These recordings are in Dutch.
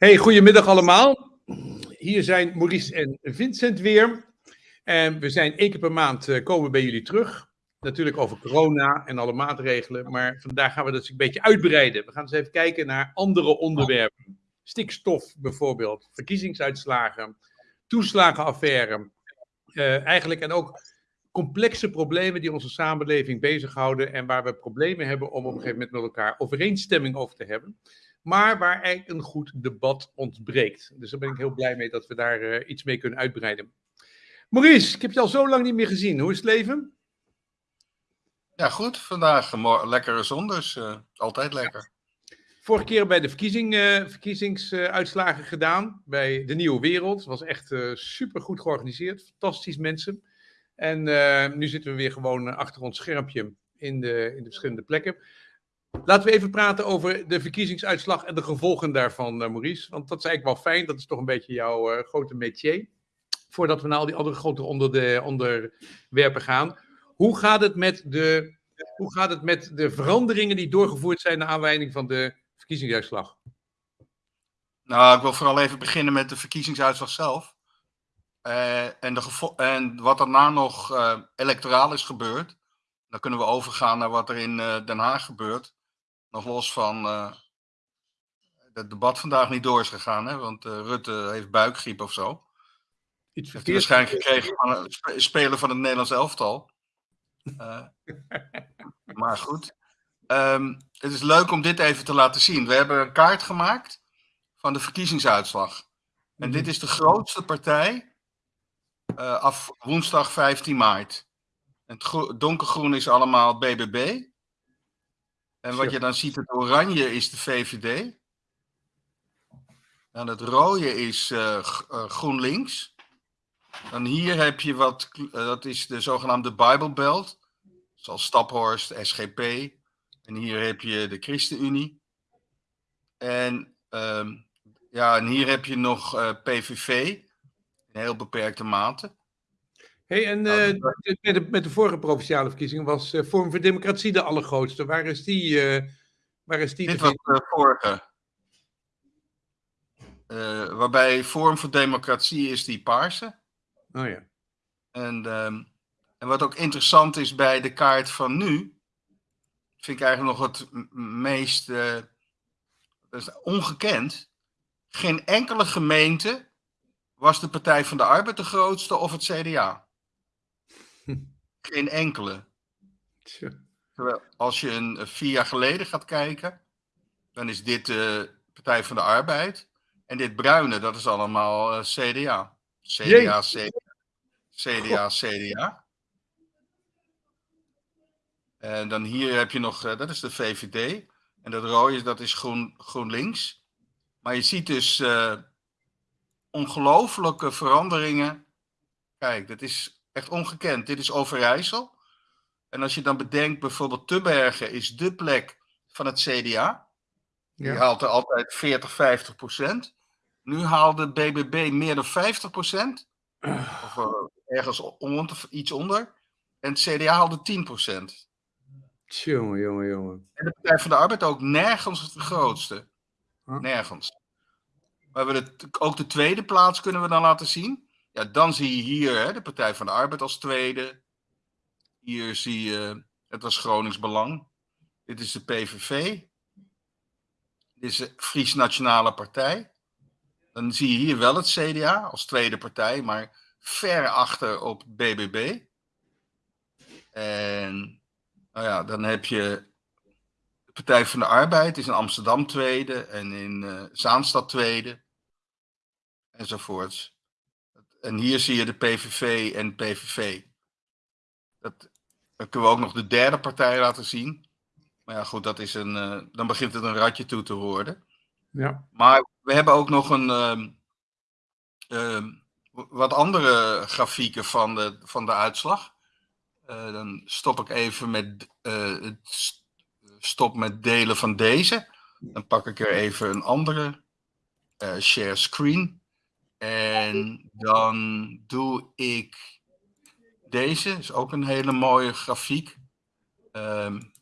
Hey, goedemiddag allemaal. Hier zijn Maurice en Vincent weer. En we zijn één keer per maand uh, komen bij jullie terug. Natuurlijk over corona en alle maatregelen. Maar vandaag gaan we dat een beetje uitbreiden. We gaan eens even kijken naar andere onderwerpen. Stikstof bijvoorbeeld, verkiezingsuitslagen, toeslagenaffaire. Uh, eigenlijk en ook complexe problemen die onze samenleving bezighouden. En waar we problemen hebben om op een gegeven moment met elkaar overeenstemming over te hebben maar waar eigenlijk een goed debat ontbreekt. Dus daar ben ik heel blij mee dat we daar uh, iets mee kunnen uitbreiden. Maurice, ik heb je al zo lang niet meer gezien. Hoe is het leven? Ja, goed. Vandaag uh, lekkere zon, dus uh, altijd lekker. Vorige keer bij de verkiezing, verkiezingsuitslagen gedaan bij de Nieuwe Wereld. Het was echt super goed georganiseerd. Fantastisch mensen. En nu zitten we weer gewoon achter ons schermpje in de, in de verschillende plekken. Laten we even praten over de verkiezingsuitslag en de gevolgen daarvan, uh, Maurice. Want dat is eigenlijk wel fijn, dat is toch een beetje jouw uh, grote métier. Voordat we naar al die andere grote onder de, onderwerpen gaan. Hoe gaat, het met de, hoe gaat het met de veranderingen die doorgevoerd zijn naar aanleiding van de verkiezingsuitslag? Nou, ik wil vooral even beginnen met de verkiezingsuitslag zelf. Uh, en, de en wat daarna nog electoraal is gebeurd. Dan kunnen we overgaan naar wat er in Den Haag gebeurt. Nog los van het debat vandaag niet door is gegaan, hè? want uh, Rutte heeft buikgriep of zo. Iets heeft hij waarschijnlijk gekregen van een speler van het Nederlands elftal. Uh, maar goed. Um, het is leuk om dit even te laten zien. We hebben een kaart gemaakt van de verkiezingsuitslag. En mm dit is de grootste partij af woensdag 15 maart. Het donkergroen is allemaal BBB. En wat je dan ziet, het oranje is de VVD. En het rode is uh, GroenLinks. Dan hier heb je wat, uh, dat is de zogenaamde Bible Belt. Zoals Staphorst, SGP. En hier heb je de ChristenUnie. En, uh, ja, en hier heb je nog PVV. In heel beperkte mate. Hey, en uh, met, de, met, de, vorige provinciale verkiezingen was uh, Vorm voor Democratie de allergrootste. Waar is die? Uh, waar is die Dit was de vorige. waarbij Vorm voor Democratie is die paarse. Oh ja. En, um, en wat ook interessant is bij de kaart van nu, vind ik eigenlijk nog het meest dat is ongekend. Geen enkele gemeente was de Partij van de Arbeid de grootste of het CDA. Geen enkele. Terwijl als je een, vier jaar geleden gaat kijken, dan is dit de Partij van de Arbeid. En dit bruine, dat is allemaal uh, CDA. CDA, CDA, CDA, CDA. En dan hier heb je nog, uh, dat is de VVD. En dat rode, dat is groen, GroenLinks. Maar je ziet dus uh, ongelofelijke veranderingen. Kijk, dat is Echt ongekend. Dit is Overijssel. En als je dan bedenkt, bijvoorbeeld Tubbergen is de plek van het CDA. Die haalt er altijd 40, 50 procent. Nu haalde BBB meer dan 50 procent. Of uh, ergens iets onder. En het CDA haalde 10 procent. Jongen, jongen, jongen. En de Partij van de Arbeid ook nergens het grootste. Nergens. Maar we het, ook de tweede plaats kunnen we dan laten zien. Ja, dan zie je hier hè, de Partij van de Arbeid als tweede. Hier zie je, het was Gronings Belang. Dit is de PVV. Dit is de Fries Nationale Partij. Dan zie je hier wel het CDA als tweede partij, maar ver achter op BBB. En nou ja, dan heb je de Partij van de Arbeid, is in Amsterdam tweede en in uh, Zaanstad tweede. Enzovoorts. En hier zie je de PVV en PVV. Dat, dan kunnen we ook nog de derde partij laten zien. Maar ja, goed, dat is een, uh, dan begint het een ratje toe te worden. Ja. Maar we hebben ook nog een uh, uh, wat andere grafieken van de, van de uitslag. Eh, dan stop ik even met uh, stop met delen van deze. Dan pak ik er even een andere share screen. En dan doe ik deze, is ook een hele mooie grafiek. Um,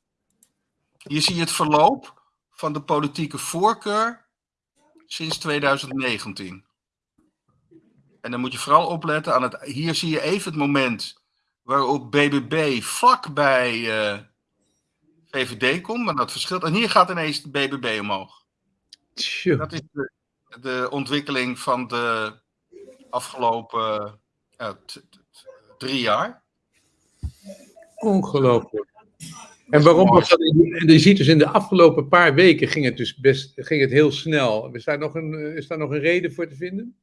hier zie je het verloop van de politieke voorkeur sinds 2019. En dan moet je vooral opletten aan het. Hier zie je even het moment waarop BBB vlak bij uh, VVD komt, maar dat verschilt. En hier gaat ineens de BBB omhoog. Dat is de, de, ontwikkeling van de afgelopen uh, drie jaar. Ongelooflijk. En waarom was dat? Je ziet dus in de afgelopen paar weken ging het dus best ging het heel snel. Is daar nog een, is daar nog een reden voor te vinden?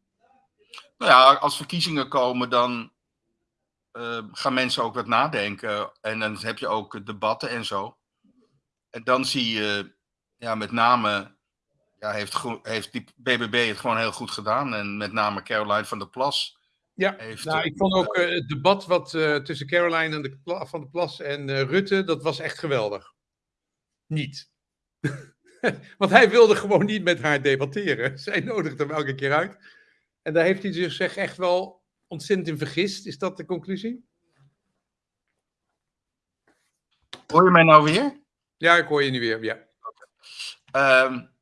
Nou ja, als verkiezingen komen, dan uh, gaan mensen ook wat nadenken. En dan heb je ook debatten en zo. En dan zie je, ja, met name, ja, heeft, heeft die BBB het gewoon heel goed gedaan. En met name Caroline van der Plas. Ja, heeft, nou, ik vond ook uh, het debat wat uh, tussen Caroline en de, van der Plas en Rutte, dat was echt geweldig. Niet. Want hij wilde gewoon niet met haar debatteren. Zij nodigde hem elke keer uit. En daar heeft hij zich echt wel ontzettend in vergist. Is dat de conclusie? Hoor je mij nou weer? Ja, ik hoor je nu weer, ja. Um,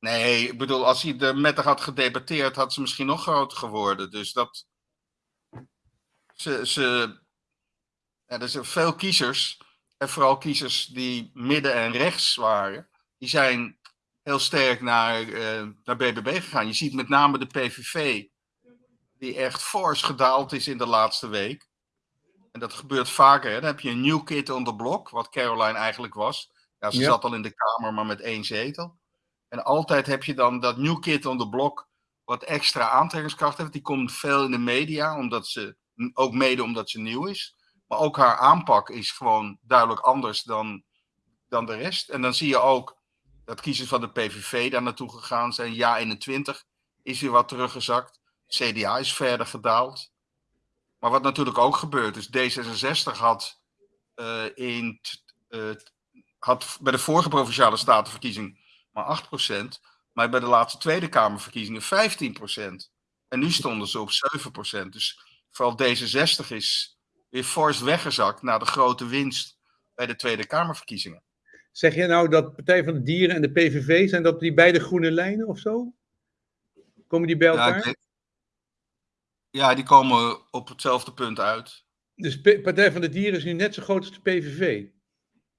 nee, ik bedoel, als hij er met haar had gedebatteerd, had ze misschien nog groter geworden. Dus dat. Ze. ze ja, er zijn veel kiezers, en vooral kiezers die midden en rechts waren, die zijn heel sterk naar, uh, naar BBB gegaan. Je ziet met name de PVV, die echt fors gedaald is in de laatste week. En dat gebeurt vaker. Hè? Dan heb je een new kid on the block, wat Caroline eigenlijk was. Ja, ze zat al in de Kamer, maar met één zetel. En altijd heb je dan dat new kid on the block, wat extra aantrekkingskracht heeft. Die komt veel in de media, omdat ze, ook mede omdat ze nieuw is. Maar ook haar aanpak is gewoon duidelijk anders dan, dan de rest. En dan zie je ook dat kiezers van de PVV daar naartoe gegaan zijn. Ja 21 is weer wat teruggezakt. CDA is verder gedaald. Maar wat natuurlijk ook gebeurt, is D66 had, uh, in, uh, had bij de vorige provinciale statenverkiezing maar 8%, maar bij de laatste Tweede Kamerverkiezingen 15%. En nu stonden ze op 7%. Dus vooral D66 is weer fors weggezakt na de grote winst bij de Tweede Kamerverkiezingen. Zeg je nou dat Partij van de Dieren en de PVV, zijn dat die beide groene lijnen of zo? Komen die bij elkaar? Ja, ja, die komen op hetzelfde punt uit. Dus Partij van de Dieren is nu net zo groot als de PVV?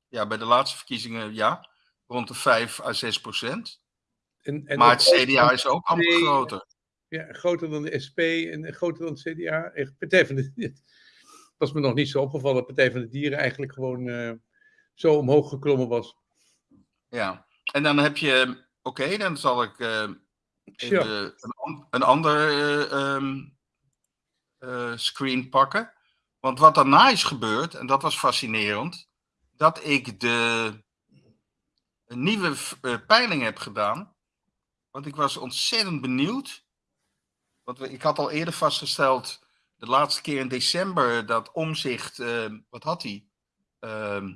Ja, bij de laatste verkiezingen ja. Rond de 5 à 6 procent. En, en maar het CDA is ook amper groter. Ja, groter dan de SP en groter dan het CDA. Partij van de was me nog niet zo opgevallen dat Partij van de Dieren eigenlijk gewoon uh, zo omhoog geklommen was. Ja, en dan heb je, oké, dan zal ik uh, even een, een, ander um, uh, screen pakken. Want wat daarna is gebeurd, en dat was fascinerend, dat ik de nieuwe uh, peiling heb gedaan. Want ik was ontzettend benieuwd. Want ik had al eerder vastgesteld, de laatste keer in december, dat omzicht, uh, wat had hij? Ehm,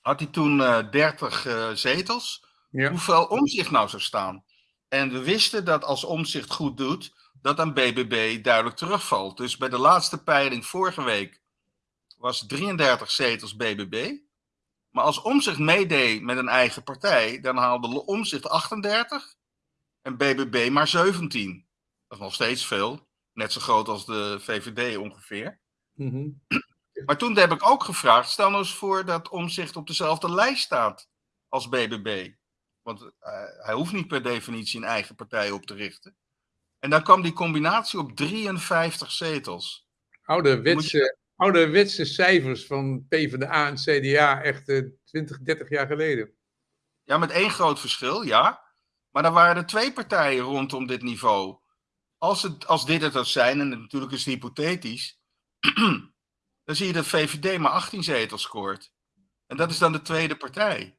had hij toen 30 zetels. Ja. Hoeveel omzicht nou zou staan? En we wisten dat als omzicht goed doet, dat aan BBB duidelijk terugvalt. Dus bij de laatste peiling vorige week was 33 zetels BBB. Maar als Omzicht meedeed met een eigen partij, dan haalde Omzicht 38 en BBB maar 17. Dat is nog steeds veel. Net zo groot als de VVD ongeveer. Mm Maar toen heb ik ook gevraagd, stel nou eens voor dat Omzicht op dezelfde lijst staat als BBB. Want uh, hij hoeft niet per definitie een eigen partij op te richten. En dan kwam die combinatie op 53 zetels. Ouderwetse, je... ouderwetse cijfers van PvdA en CDA echt uh, 20, 30 jaar geleden. Ja, met één groot verschil, ja. Maar dan waren er twee partijen rondom dit niveau. Als, het, als dit het zou zijn, en natuurlijk is het hypothetisch, dan zie je dat VVD maar 18 zetels scoort. En dat is dan de tweede partij.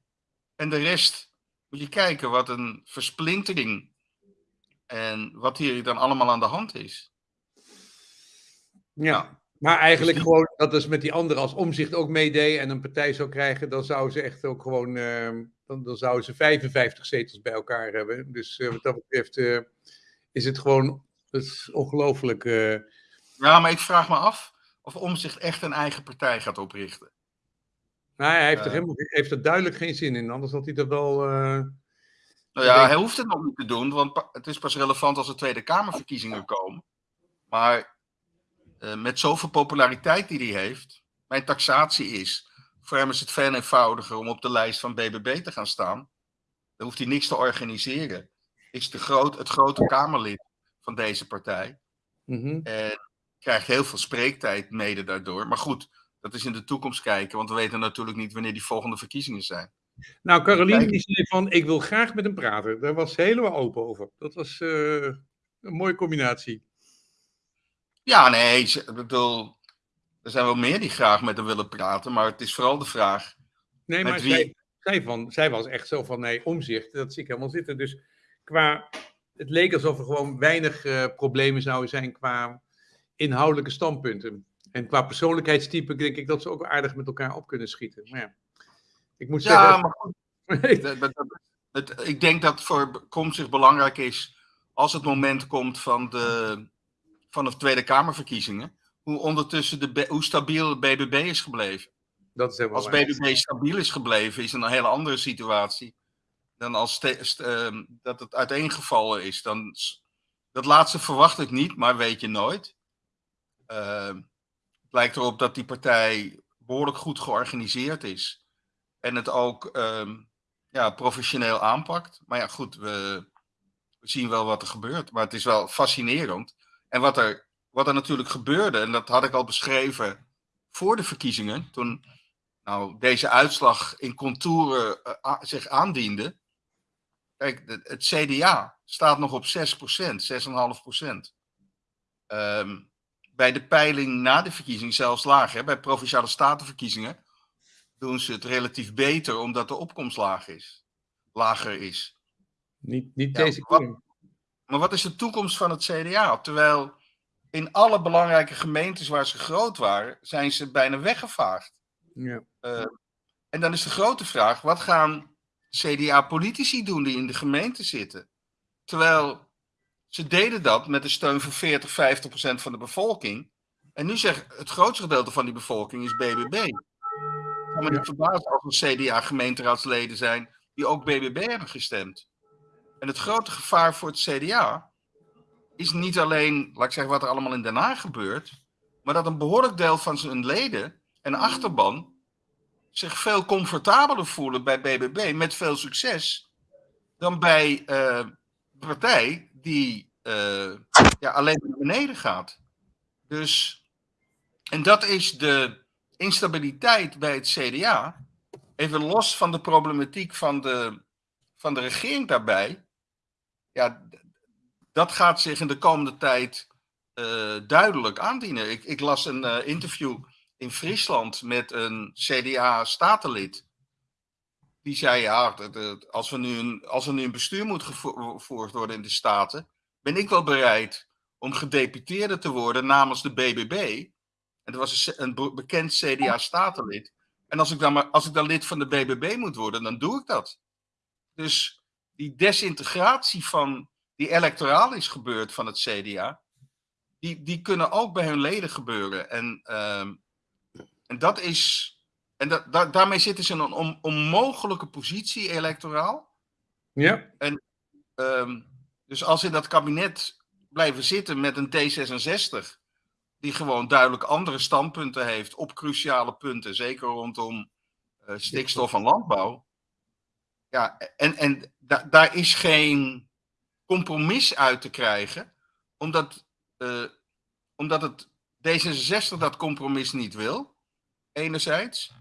En de rest, moet je kijken wat een versplintering en wat hier dan allemaal aan de hand is. Ja, maar eigenlijk gewoon dat is met die andere als omzicht ook meedeed en een partij zou krijgen, dan zou ze echt ook gewoon, uh, dan, dan zouden ze 55 zetels bij elkaar hebben. Dus uh, wat dat betreft uh, is het gewoon, dat is ongelooflijk. Ja, maar ik vraag me af of omzicht echt een eigen partij gaat oprichten. Nou, hij heeft, er helemaal, heeft er duidelijk geen zin in, anders had hij er wel Nou ja, hij hoeft het nog niet te doen, want het is pas relevant als er Tweede Kamerverkiezingen komen. Maar uh, met zoveel populariteit die hij heeft, mijn taxatie is, voor hem is het veel eenvoudiger om op de lijst van BBB te gaan staan. Dan hoeft hij niks te organiseren. Is de groot, het grote Kamerlid van deze partij. Mhm. En krijgt heel veel spreektijd mede daardoor. Maar goed, dat is in de toekomst kijken, want we weten natuurlijk niet wanneer die volgende verkiezingen zijn. Nou, Caroline die zei van, ik wil graag met hem praten. Daar was ze helemaal open over. Dat was uh, een mooie combinatie. Ja, nee, ik bedoel, er zijn wel meer die graag met hem willen praten, maar het is vooral de vraag. Nee, maar wie... zij, zij, van, zij was echt zo van, nee, omzicht, dat zie ik helemaal zitten. Dus qua, het leek alsof er gewoon weinig uh, problemen zouden zijn qua inhoudelijke standpunten. En qua persoonlijkheidstype denk ik dat ze ook aardig met elkaar op kunnen schieten. Maar ja, ik moet zeggen... Ja, maar goed. het, ik denk dat voor zich belangrijk is, als het moment komt van de, van de Tweede Kamerverkiezingen, hoe ondertussen de, hoe stabiel de BBB is gebleven. Dat is als BBB stabiel is gebleven, is het een hele andere situatie dan als uh, dat het uiteengevallen is. Dan, dat laatste verwacht ik niet, maar weet je nooit. Uh, het lijkt erop dat die partij behoorlijk goed georganiseerd is. En het ook uh, ja, professioneel aanpakt. Maar ja, goed, we, we zien wel wat er gebeurt. Maar het is wel fascinerend. En wat er, wat er natuurlijk gebeurde, en dat had ik al beschreven voor de verkiezingen, toen nou, deze uitslag in contouren uh, zich aandiende. Kijk, het CDA staat nog op 6%, 6,5%. Um, bij de peiling na de verkiezing zelfs lager. Bij provinciale statenverkiezingen doen ze het relatief beter omdat de opkomst laag is, lager is. Niet, niet deze keer. Maar wat is de toekomst van het CDA? Terwijl in alle belangrijke gemeentes waar ze groot waren, zijn ze bijna weggevaagd. Ja. Uh, en dan is de grote vraag: wat gaan CDA-politici doen die in de gemeente zitten? Terwijl ze deden dat met een steun van 40, 50 procent van de bevolking. En nu zegt het grootste gedeelte van die bevolking is BBB. Ik kan me niet verbazen als er CDA-gemeenteraadsleden zijn die ook BBB hebben gestemd. En het grote gevaar voor het CDA is niet alleen, laat ik zeggen, wat er allemaal in Den Haag gebeurt, maar dat een behoorlijk deel van zijn leden en achterban zich veel comfortabeler voelen bij BBB met veel succes dan bij uh, de partij die uh, ja, alleen naar beneden gaat. Dus, en dat is de instabiliteit bij het CDA. Even los van de problematiek van de, van de regering daarbij. Ja, dat gaat zich in de komende tijd uh, duidelijk aandienen. Ik, ik las een uh, interview in Friesland met een CDA-statenlid. Die zei, ja, als, we nu een, als er nu een bestuur moet gevoerd worden in de Staten, ben ik wel bereid om gedeputeerde te worden namens de BBB. En dat was een, een bekend CDA-statenlid. En als ik, dan maar, als ik dan lid van de BBB moet worden, dan doe ik dat. Dus die desintegratie van die electoraal is gebeurd van het CDA, die, die kunnen ook bij hun leden gebeuren. En, uh, en dat is. En da, da, daarmee zitten ze in een on, onmogelijke positie electoraal. Ja. En um, dus als in dat kabinet blijven zitten met een D66, die gewoon duidelijk andere standpunten heeft op cruciale punten, zeker rondom uh, stikstof en landbouw. Ja, en, en da, daar is geen compromis uit te krijgen, omdat, uh, omdat het D66 dat compromis niet wil, enerzijds,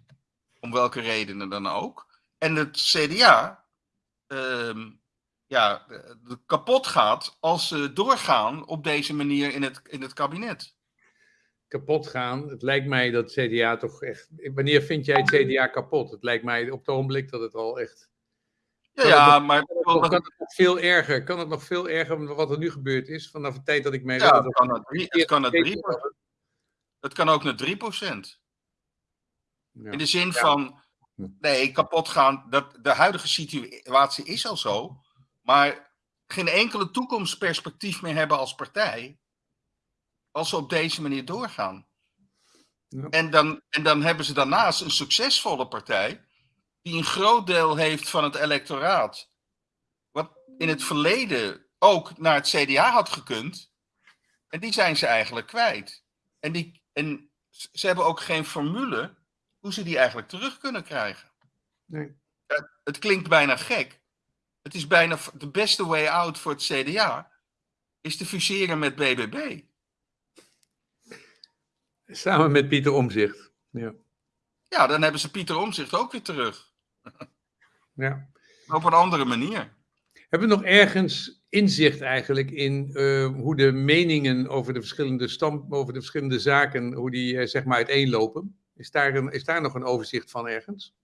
om welke redenen dan ook. En het CDA uh, ja, kapot gaat als ze doorgaan op deze manier in het, in het kabinet. Kapot gaan. Het lijkt mij dat CDA toch echt. Wanneer vind jij het CDA kapot? Het lijkt mij op het ogenblik dat het al echt. Ja, ja maar. Kan het, nog veel erger? Kan het nog veel erger wat er nu gebeurd is? Vanaf de tijd dat ik mij. Ja, het kan, het, drie, het, kan het, drie, het kan ook naar 3%. Ja. In de zin ja. van. Nee, kapot gaan. Dat, de huidige situatie is al zo maar geen enkele toekomstperspectief meer hebben als partij. Als ze op deze manier doorgaan. Ja. En, dan, en dan hebben ze daarnaast een succesvolle partij. Die een groot deel heeft van het electoraat. wat in het verleden ook naar het CDA had gekund. En die zijn ze eigenlijk kwijt. En, die, en ze hebben ook geen formule hoe ze die eigenlijk terug kunnen krijgen. Nee. Het klinkt bijna gek. Het is bijna de beste way out voor het CDA. Is te fuseren met BBB. Samen met Pieter Omzicht. Ja. ja, dan hebben ze Pieter Omzicht ook weer terug. Ja. Op een andere manier. Hebben we nog ergens inzicht eigenlijk in uh, hoe de meningen over de verschillende, stam, over de verschillende zaken, hoe die uh, zeg maar uiteenlopen? Is daar, een, is daar nog een overzicht van ergens?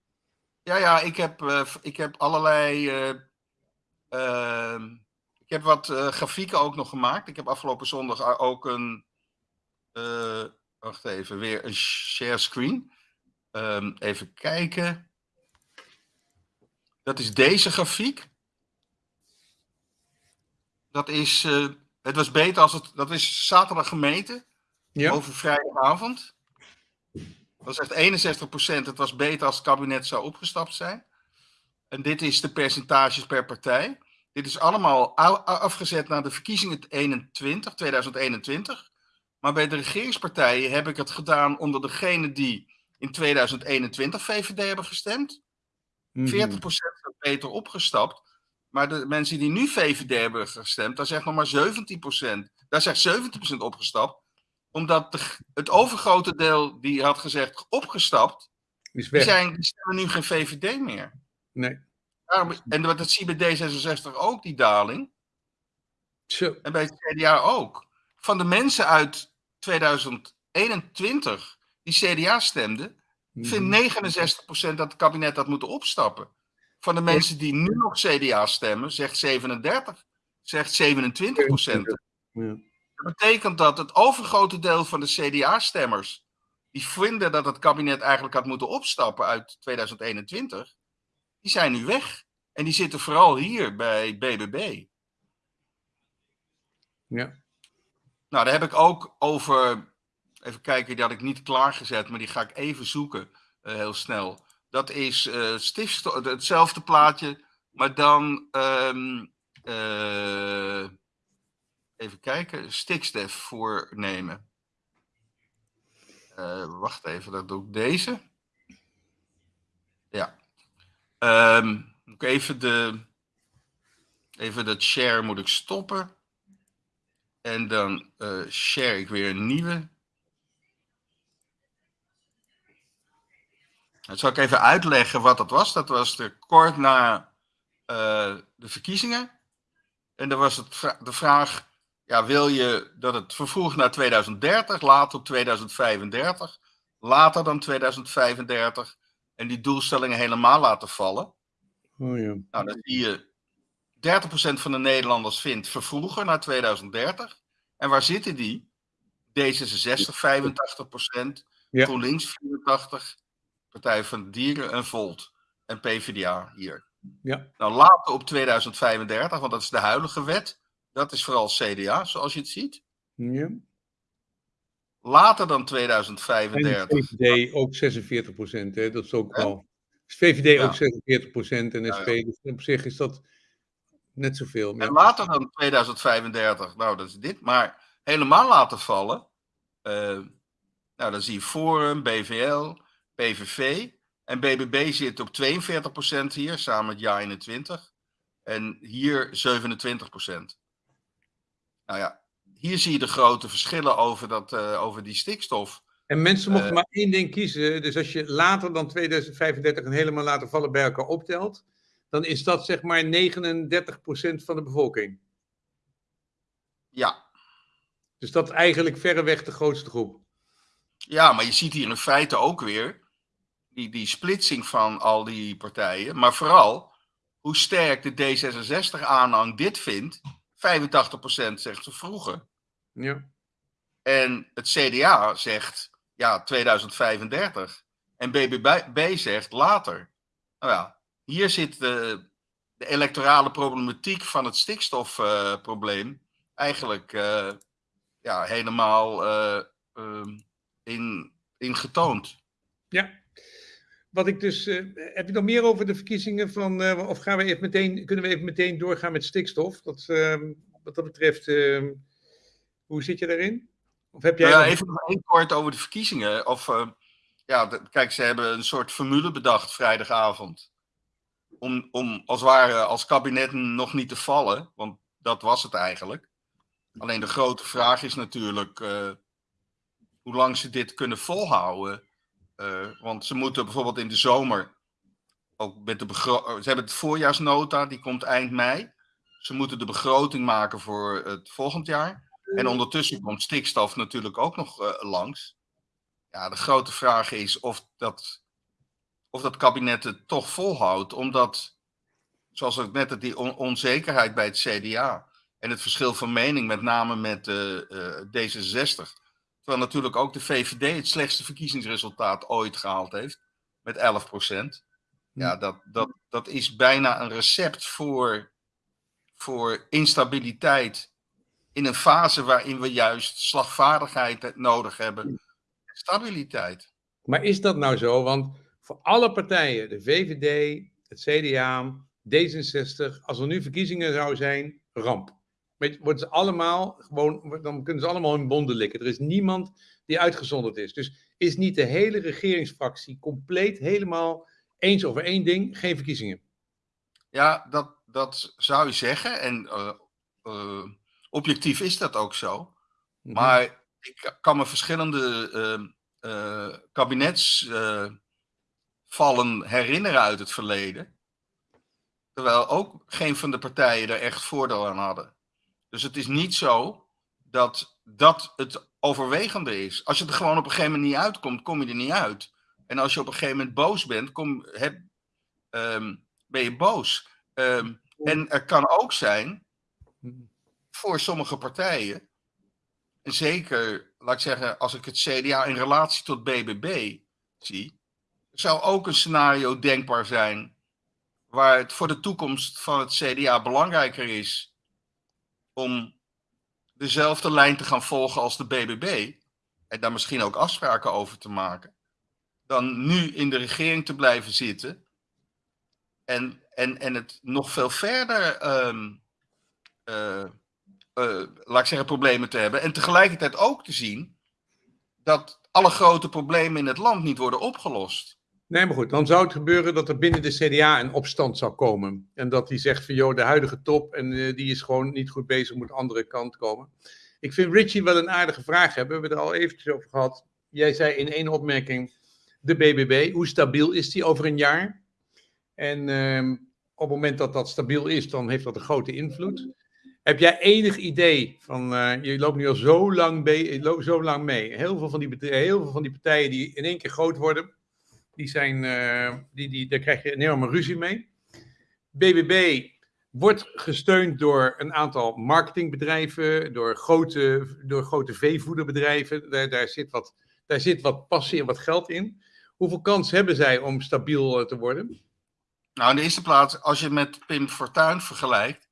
Ja, ja, ik heb, uh, ik heb allerlei. Ehm, ik heb wat grafieken ook nog gemaakt. Ik heb afgelopen zondag ook een. wacht even, weer een share screen. Um, even kijken. Dat is deze grafiek. Dat is, uh, het was beter als het, dat is zaterdag gemeten. Ja. Over vrijdagavond. Dat is echt 61%. Het was beter als het kabinet zou opgestapt zijn. En dit is de percentages per partij. Dit is allemaal afgezet naar de verkiezingen 21, 2021. Maar bij de regeringspartijen heb ik het gedaan onder degene die in 2021 VVD hebben gestemd. 40% mhm. beter opgestapt. Maar de mensen die nu VVD hebben gestemd, daar zegt nog maar 17%. Daar zegt 17% opgestapt. Omdat de, het overgrote deel die had gezegd opgestapt, is weg. Die, zijn, die stemmen nu geen VVD meer. Nee. Daarom, en dat zie je bij D66 ook, die daling. Zo. En bij het CDA ook. Van de mensen uit 2021 die CDA stemden, vindt 69% dat het kabinet had moeten opstappen. Van de mensen die nu nog CDA stemmen, zegt 37, zegt 27 procent. Ja. Dat betekent dat het overgrote deel van de CDA-stemmers, die vinden dat het kabinet eigenlijk had moeten opstappen uit 2021, die zijn nu weg. En die zitten vooral hier bij BBB. Ja. Nou, daar heb ik ook over, even kijken, die had ik niet klaargezet, maar die ga ik even zoeken, uh, heel snel. Dat is uh, hetzelfde plaatje, maar dan. Um, uh, even kijken, stikstof voornemen. Wacht even, dat doe ik deze. Ja. Um, ik even de. Even dat share moet ik stoppen. En dan share ik weer een nieuwe. Dat zal ik even uitleggen wat dat was. Dat was de kort na uh, de verkiezingen. En dan was het de vraag: ja, wil je dat het vervroeg naar 2030, later op 2035, later dan 2035 en die doelstellingen helemaal laten vallen? Oh ja. Nou, dan zie je 30% van de Nederlanders vindt vervroegen naar 2030. En waar zitten die? D66 85%, ja. GroenLinks 84%, Partij van de Dieren en Volt en PvdA hier. Ja. Nou, later op 2035, want dat is de huidige wet, dat is vooral CDA, zoals je het ziet. Ja. Later dan 2035. En VVD ook 46 procent, dat is ook wel. VVD ja. ook 46 procent en SP, dus op zich is dat net zoveel. En later dan 2035, nou dat is dit, maar helemaal laten vallen. Uh, nou, dan zie je Forum, BVL, PVV. En BBB zit op 42% hier, samen met Ja 21. En hier 27%. Nou ja, hier zie je de grote verschillen over, dat, uh, over die stikstof. En mensen mochten uh, maar één ding kiezen. Dus als je later dan 2035 en helemaal laten vallen bij elkaar optelt, dan is dat zeg maar 39% van de bevolking. Ja. Dus dat is eigenlijk verreweg de grootste groep. Ja, maar je ziet hier in feite ook weer die, die splitsing van al die partijen. Maar vooral hoe sterk de D66-aanhang dit vindt. 85% zegt ze vroeger. Ja. En het CDA zegt ja, 2035. En BBB zegt later. Nou ja, hier zit de, de electorale problematiek van het stikstofprobleem uh, eigenlijk uh, ja, helemaal uh, in, in getoond. Ja, wat ik dus. eh, heb je nog meer over de verkiezingen van. eh, of gaan we even meteen, kunnen we even meteen doorgaan met stikstof? Dat, ehm, wat dat betreft, ehm, hoe zit je daarin? Of heb jij. Nou ja, nog- even nog één kort over de verkiezingen. Of, eh, ja, de- kijk, ze hebben een soort formule bedacht vrijdagavond. Om, om als ware als kabinet nog niet te vallen, want dat was het eigenlijk. Alleen de grote vraag is natuurlijk hoe lang ze dit kunnen volhouden. Eh, want ze moeten bijvoorbeeld in de zomer ook met de begro- Ze hebben het voorjaarsnota, die komt eind mei. Ze moeten de begroting maken voor het volgend jaar. En ondertussen komt stikstof natuurlijk ook nog eh, langs. Ja, de grote vraag is of dat, of dat kabinet het toch volhoudt, omdat, zoals ik net die on- onzekerheid bij het CDA en het verschil van mening, met name met eh, eh, D66. Terwijl natuurlijk ook de VVD het slechtste verkiezingsresultaat ooit gehaald heeft, met 11 procent. Ja, dat, dat, dat is bijna een recept voor, voor instabiliteit in een fase waarin we juist slagvaardigheid nodig hebben. Stabiliteit. Maar is dat nou zo? Want voor alle partijen, de VVD, het CDA, D66, als er nu verkiezingen zou zijn, ramp. Weet Worden ze allemaal gewoon, dan kunnen ze allemaal hun bonden likken. Er is niemand die uitgezonderd is. Dus is niet de hele regeringsfractie compleet helemaal eens over één ding, geen verkiezingen. Ja, dat, dat zou je zeggen. En eh, eh, objectief is dat ook zo. Mhm. Maar ik kan me verschillende eh, eh, kabinetsvallen herinneren uit het verleden. Terwijl ook geen van de partijen er echt voordeel aan hadden. Dus het is niet zo dat dat het overwegende is. Als je er gewoon op een gegeven moment niet uitkomt, kom je er niet uit. En als je op een gegeven moment boos bent, kom, heb, ehm, ben je boos. Ehm, en er kan ook zijn voor sommige partijen, en zeker, laat ik zeggen, als ik het CDA in relatie tot BBB zie, zou ook een scenario denkbaar zijn waar het voor de toekomst van het CDA belangrijker is om dezelfde lijn te gaan volgen als de BBB en daar misschien ook afspraken over te maken, dan nu in de regering te blijven zitten en, en, en het nog veel verder ehm, eh, eh, laat ik zeggen, problemen te hebben. En tegelijkertijd ook te zien dat alle grote problemen in het land niet worden opgelost. Nee, maar goed, dan zou het gebeuren dat er binnen de CDA een opstand zou komen. En dat die zegt van, joh, de huidige top, en eh, die is gewoon niet goed bezig, moet andere kant komen. Ik vind Richie wel een aardige vraag hebben. We hebben het er al eventjes over gehad. Jij zei in één opmerking, de BBB, hoe stabiel is die over een jaar? En ehm, op het moment dat dat stabiel is, dan heeft dat een grote invloed. Heb jij enig idee van, eh, je loopt nu al zo lang, zo lang mee. Heel veel, van die, heel veel van die partijen die in één keer groot worden, die zijn, eh, die, die, daar krijg je een enorme ruzie mee. BBB wordt gesteund door een aantal marketingbedrijven, door grote, door grote veevoederbedrijven. Daar, daar, zit wat, daar zit wat passie en wat geld in. Hoeveel kans hebben zij om stabiel eh, te worden? Nou, in de eerste plaats, als je met Pim Fortuyn vergelijkt,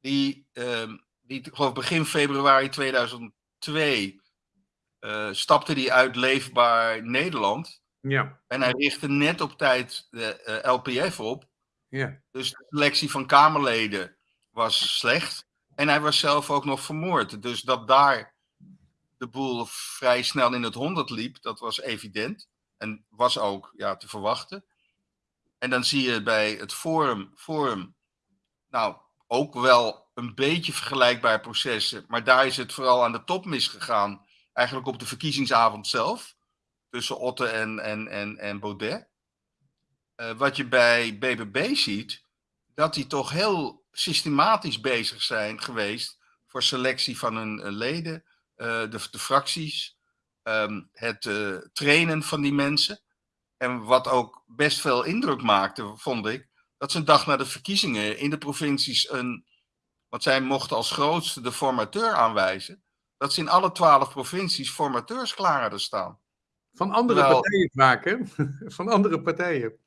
die, ehm, die ik begin februari 2002 eh, stapte die uit Leefbaar Nederland. Ja, En hij richtte net op tijd de eh, LPF op. ja. Dus de selectie van Kamerleden was slecht. En hij was zelf ook nog vermoord. Dus dat daar de boel vrij snel in het honderd liep, dat was evident. En was ook ja, te verwachten. En dan zie je bij het Forum, forum nou, ook wel een beetje vergelijkbare processen. Maar daar is het vooral aan de top misgegaan. Eigenlijk op de verkiezingsavond zelf. Tussen Otte en, en, en, en Baudet. Eh, wat je bij BBB ziet, dat die toch heel systematisch bezig zijn geweest voor selectie van hun eh, leden, eh, de, de fracties, ehm, het trainen van die mensen. En wat ook best veel indruk maakte, vond ik, dat ze een dag na de verkiezingen in de provincies een, want zij mochten als grootste de formateur aanwijzen, dat ze in alle twaalf provincies formateurs klaar hadden staan. Van andere partijen hè? Van andere partijen.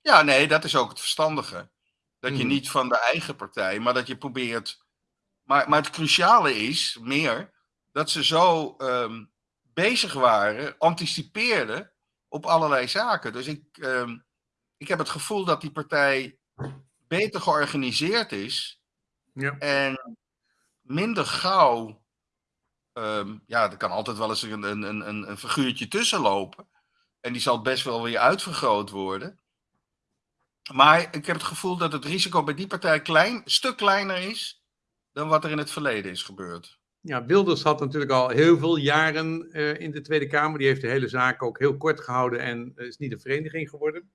Ja, nee, dat is ook het verstandige. Dat je Mhm. niet van de eigen partij, maar dat je probeert. Maar, maar het cruciale is meer dat ze zo ehm, bezig waren, anticipeerden op allerlei zaken. Dus ik, ehm, ik heb het gevoel dat die partij beter georganiseerd is Ja. en minder gauw. Ehm, ja, er kan altijd wel eens een, een, een, een figuurtje tussen lopen. En die zal best wel weer uitvergroot worden. Maar ik heb het gevoel dat het risico bij die partij klein, een stuk kleiner is dan wat er in het verleden is gebeurd. Ja, Wilders had natuurlijk al heel veel jaren eh, in de Tweede Kamer. Die heeft de hele zaak ook heel kort gehouden en is niet een vereniging geworden.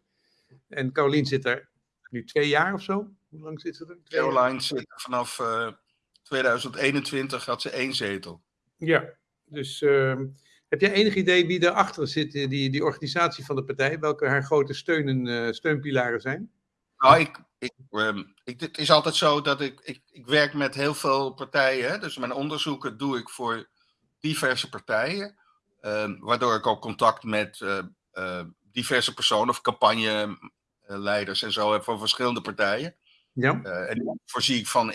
En Carolien zit er nu twee jaar of zo. Hoe lang zit ze er? Twee jaar? Caroline zit vanaf eh, 2021 had ze één zetel. Ja, dus ehm, heb jij enig idee wie erachter zit, eh, die, die organisatie van de partij? Welke haar grote steunen, eh, steunpilaren zijn? Nou, ik, ik, ehm, ik, het is altijd zo dat ik, ik, ik werk met heel veel partijen. Hè? Dus mijn onderzoeken doe ik voor diverse partijen. ehm, waardoor ik ook contact met eh, diverse personen of campagneleiders en zo heb van verschillende partijen. Ja, en voorzie ik van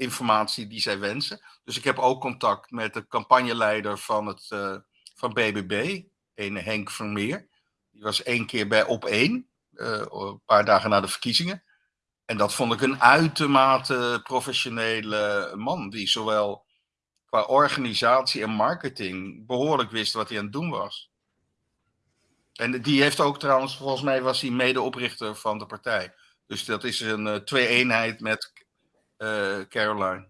informatie die zij wensen. Dus ik heb ook contact met de campagneleider van, het, eh, van BBB, een Henk Vermeer. Die was één keer bij Op 1, eh, een paar dagen na de verkiezingen. En dat vond ik een uitermate professionele man, die zowel qua organisatie en marketing behoorlijk wist wat hij aan het doen was. En die heeft ook trouwens, volgens mij was hij medeoprichter van de partij. Dus dat is een eh, twee-eenheid met Caroline.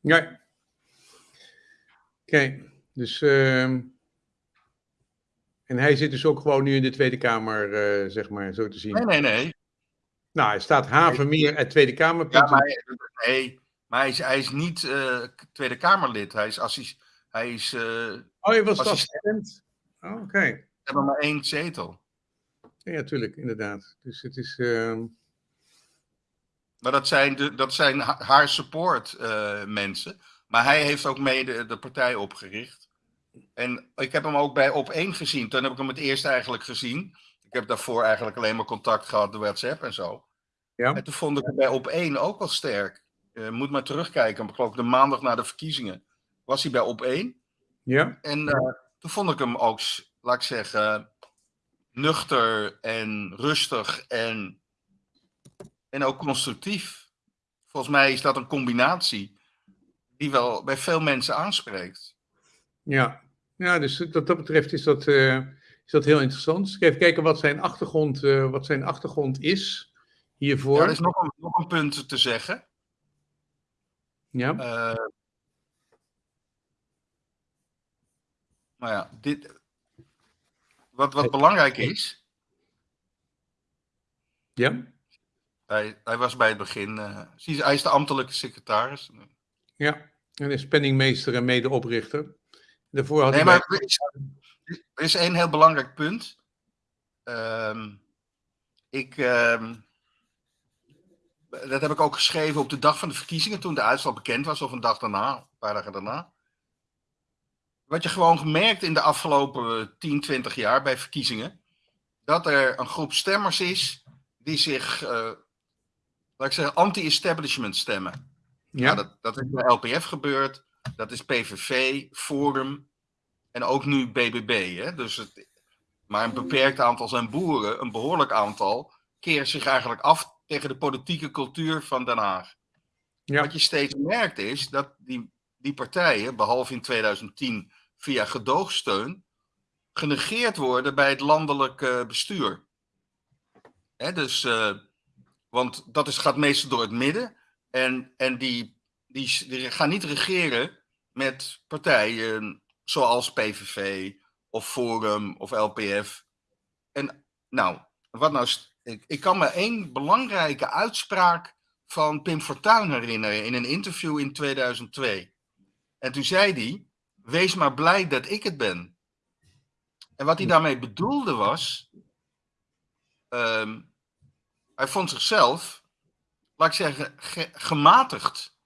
ja. Oké, dus. ehm, en hij zit dus ook gewoon nu in de Tweede Kamer, eh, zeg maar, zo te zien. Nee, nee, nee. Nou, hij staat Havermeer uit Tweede Kamer. Ja, maar, hij- nee, maar hij is, hij is niet eh, Tweede Kamerlid. Hij is, assis, hij is eh, Oh, je was assistent. Oh, Oké. we hebben maar één zetel. Ja, tuurlijk, inderdaad. Dus het is. ehm, Maar dat zijn, de, dat zijn ha- haar support eh, mensen. Maar hij heeft ook mede de partij opgericht. En ik heb hem ook bij Op 1 gezien. Toen heb ik hem het eerst eigenlijk gezien. Ik heb daarvoor eigenlijk alleen maar contact gehad door WhatsApp en zo. Ja. En toen vond ik hem bij Op 1 ook wel sterk. Je moet maar terugkijken. Ik geloof de maandag na de verkiezingen was hij bij Op 1. ja, En eh, toen vond ik hem ook, laat ik zeggen, nuchter en rustig en, en ook constructief. Volgens mij is dat een combinatie die wel bij veel mensen aanspreekt. ja. Ja, dus wat dat betreft is dat, eh, is dat heel interessant. Dus even kijken wat zijn achtergrond, eh, wat zijn achtergrond is hiervoor. Ja, er is nog een, nog een punt te zeggen. Ja, Eh, maar ja, dit, wat, wat belangrijk is, ja, hij, hij was bij het begin, je, hij is de ambtelijke secretaris. ja. En is penningmeester en medeoprichter. Daarvoor had Nee, hij maar er is, er is één heel belangrijk punt. Ehm, ik, ehm, dat heb ik ook geschreven op de dag van de verkiezingen, toen de uitslag bekend was, of een dag daarna, een paar dagen daarna. Wat je gewoon gemerkt in de afgelopen 10, 20 jaar bij verkiezingen, dat er een groep stemmers is die zich, eh, laat ik zeggen, anti-establishment stemmen. ja, dat, dat is bij LPF gebeurd. Dat is PVV, Forum en ook nu BBB. Hè? Dus het, maar een beperkt aantal zijn boeren, een behoorlijk aantal, keren zich eigenlijk af tegen de politieke cultuur van Den Haag. ja, Wat je steeds merkt is dat die, die partijen, behalve in 2010 via gedoogsteun, genegeerd worden bij het landelijk bestuur. Hè, dus, eh, want dat is, gaat meestal door het midden. En, en die, die, die gaan niet regeren met partijen zoals PVV of Forum of LPF. En nou, wat nou, ik, ik kan me één belangrijke uitspraak van Pim Fortuyn herinneren in een interview in 2002. En toen zei hij: Wees maar blij dat ik het ben. En wat hij daarmee bedoelde was. ehm, hij vond zichzelf, laat ik zeggen, ge- gematigd.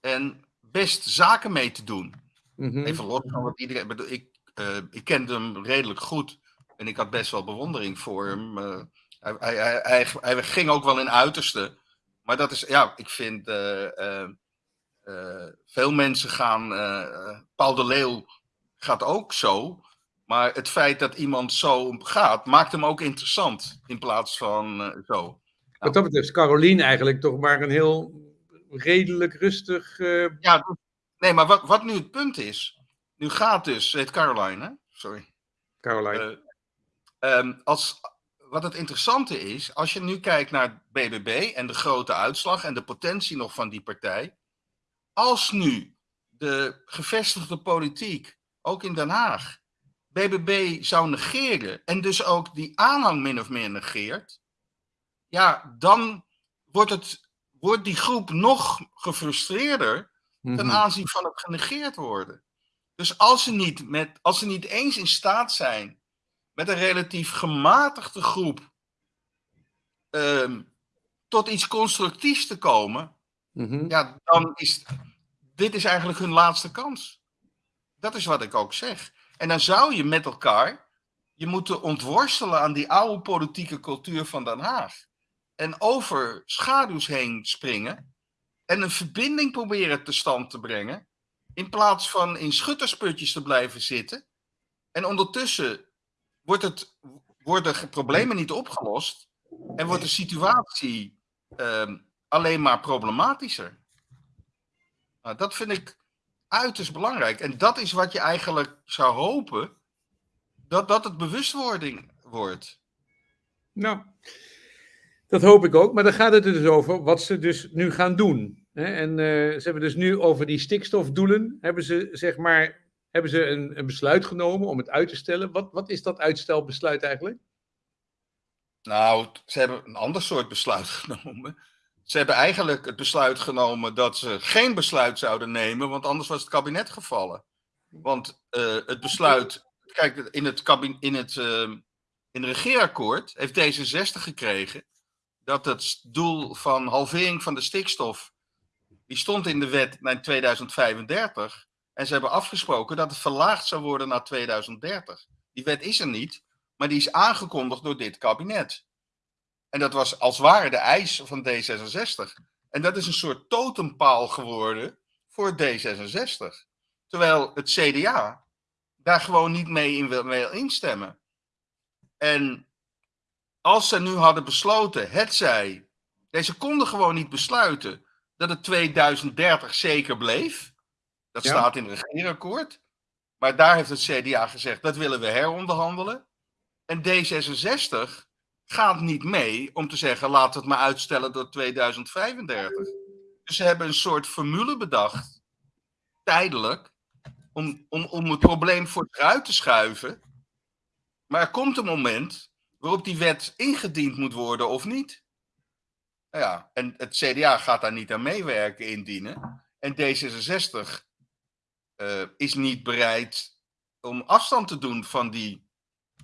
En best zaken mee te doen. mhm, Even los van wat iedereen. bedoel, Ik, eh, ik kende hem redelijk goed. En ik had best wel bewondering voor hem. eh, hij, hij, hij, hij, ging ook wel in uiterste. Maar dat is, ja, ik vind. eh, veel mensen gaan. Paul de Leeuw gaat ook zo. Maar het feit dat iemand zo gaat, maakt hem ook interessant in plaats van uh, zo. Wat dat betreft, Caroline eigenlijk toch maar een heel redelijk rustig. Uh... Ja, nee, maar wat, wat nu het punt is. Nu gaat dus, heet Caroline, hè? Sorry. Caroline. Uh, um, als, wat het interessante is, als je nu kijkt naar BBB en de grote uitslag en de potentie nog van die partij. Als nu de gevestigde politiek, ook in Den Haag, BBB zou negeren en dus ook die aanhang min of meer negeert, ja, dan wordt, het, wordt die groep nog gefrustreerder ten mhm. aanzien van het genegeerd worden. Dus als ze, niet met, als ze niet eens in staat zijn met een relatief gematigde groep ehm, tot iets constructiefs te komen, mhm. ja, dan is dit is eigenlijk hun laatste kans. Dat is wat ik ook zeg. En dan zou je met elkaar je moeten ontworstelen aan die oude politieke cultuur van Den Haag. En over schaduws heen springen en een verbinding proberen te stand te brengen. In plaats van in schuttersputjes te blijven zitten. En ondertussen wordt het, worden de problemen niet opgelost en wordt de situatie uh, alleen maar problematischer. Nou, dat vind ik uiterst belangrijk. En dat is wat je eigenlijk zou hopen, dat dat het bewustwording wordt. Nou, dat hoop ik ook. Maar dan gaat het er dus over wat ze dus nu gaan doen. En uh, ze hebben dus nu over die stikstofdoelen, hebben ze zeg maar hebben ze een, een, besluit genomen om het uit te stellen. Wat, wat is dat uitstelbesluit eigenlijk? Nou, ze hebben een ander soort besluit genomen. Ze hebben eigenlijk het besluit genomen dat ze geen besluit zouden nemen, want anders was het kabinet gevallen. Want uh, het besluit, kijk, in het, kabinet, in het uh, in het regeerakkoord heeft D66 gekregen dat het doel van halvering van de stikstof, die stond in de wet naar 2035. En ze hebben afgesproken dat het verlaagd zou worden naar 2030. Die wet is er niet, maar die is aangekondigd door dit kabinet. En dat was als ware de eis van D66. En dat is een soort totempaal geworden voor D66. Terwijl het CDA daar gewoon niet mee in wil instemmen. En als ze nu hadden besloten, het zij, deze konden gewoon niet besluiten dat het 2030 zeker bleef. Dat staat in het regeerakkoord. Maar daar heeft het CDA gezegd, dat willen we heronderhandelen. En D66 gaat niet mee om te zeggen, laat het maar uitstellen tot 2035. Dus ze hebben een soort formule bedacht, tijdelijk, om, om, om het probleem vooruit te schuiven. Maar er komt een moment waarop die wet ingediend moet worden of niet. Nou ja, en het CDA gaat daar niet aan meewerken, indienen. En D66 uh, is niet bereid om afstand te doen van die,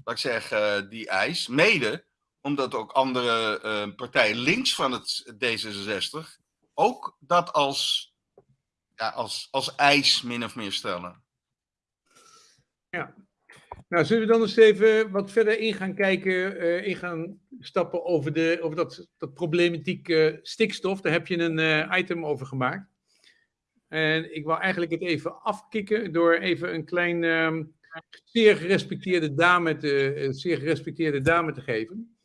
laat ik zeggen, die eis. Mede omdat ook andere uh, partijen links van het D66 ook dat als, ja, als, als eis min of meer stellen. Ja, nou, zullen we dan eens even wat verder in gaan kijken, uh, in gaan stappen over, de, over dat, dat problematiek uh, stikstof. Daar heb je een uh, item over gemaakt. En ik wou eigenlijk het even afkicken door even een klein, um, zeer gerespecteerde dame te, zeer gerespecteerde dame te geven.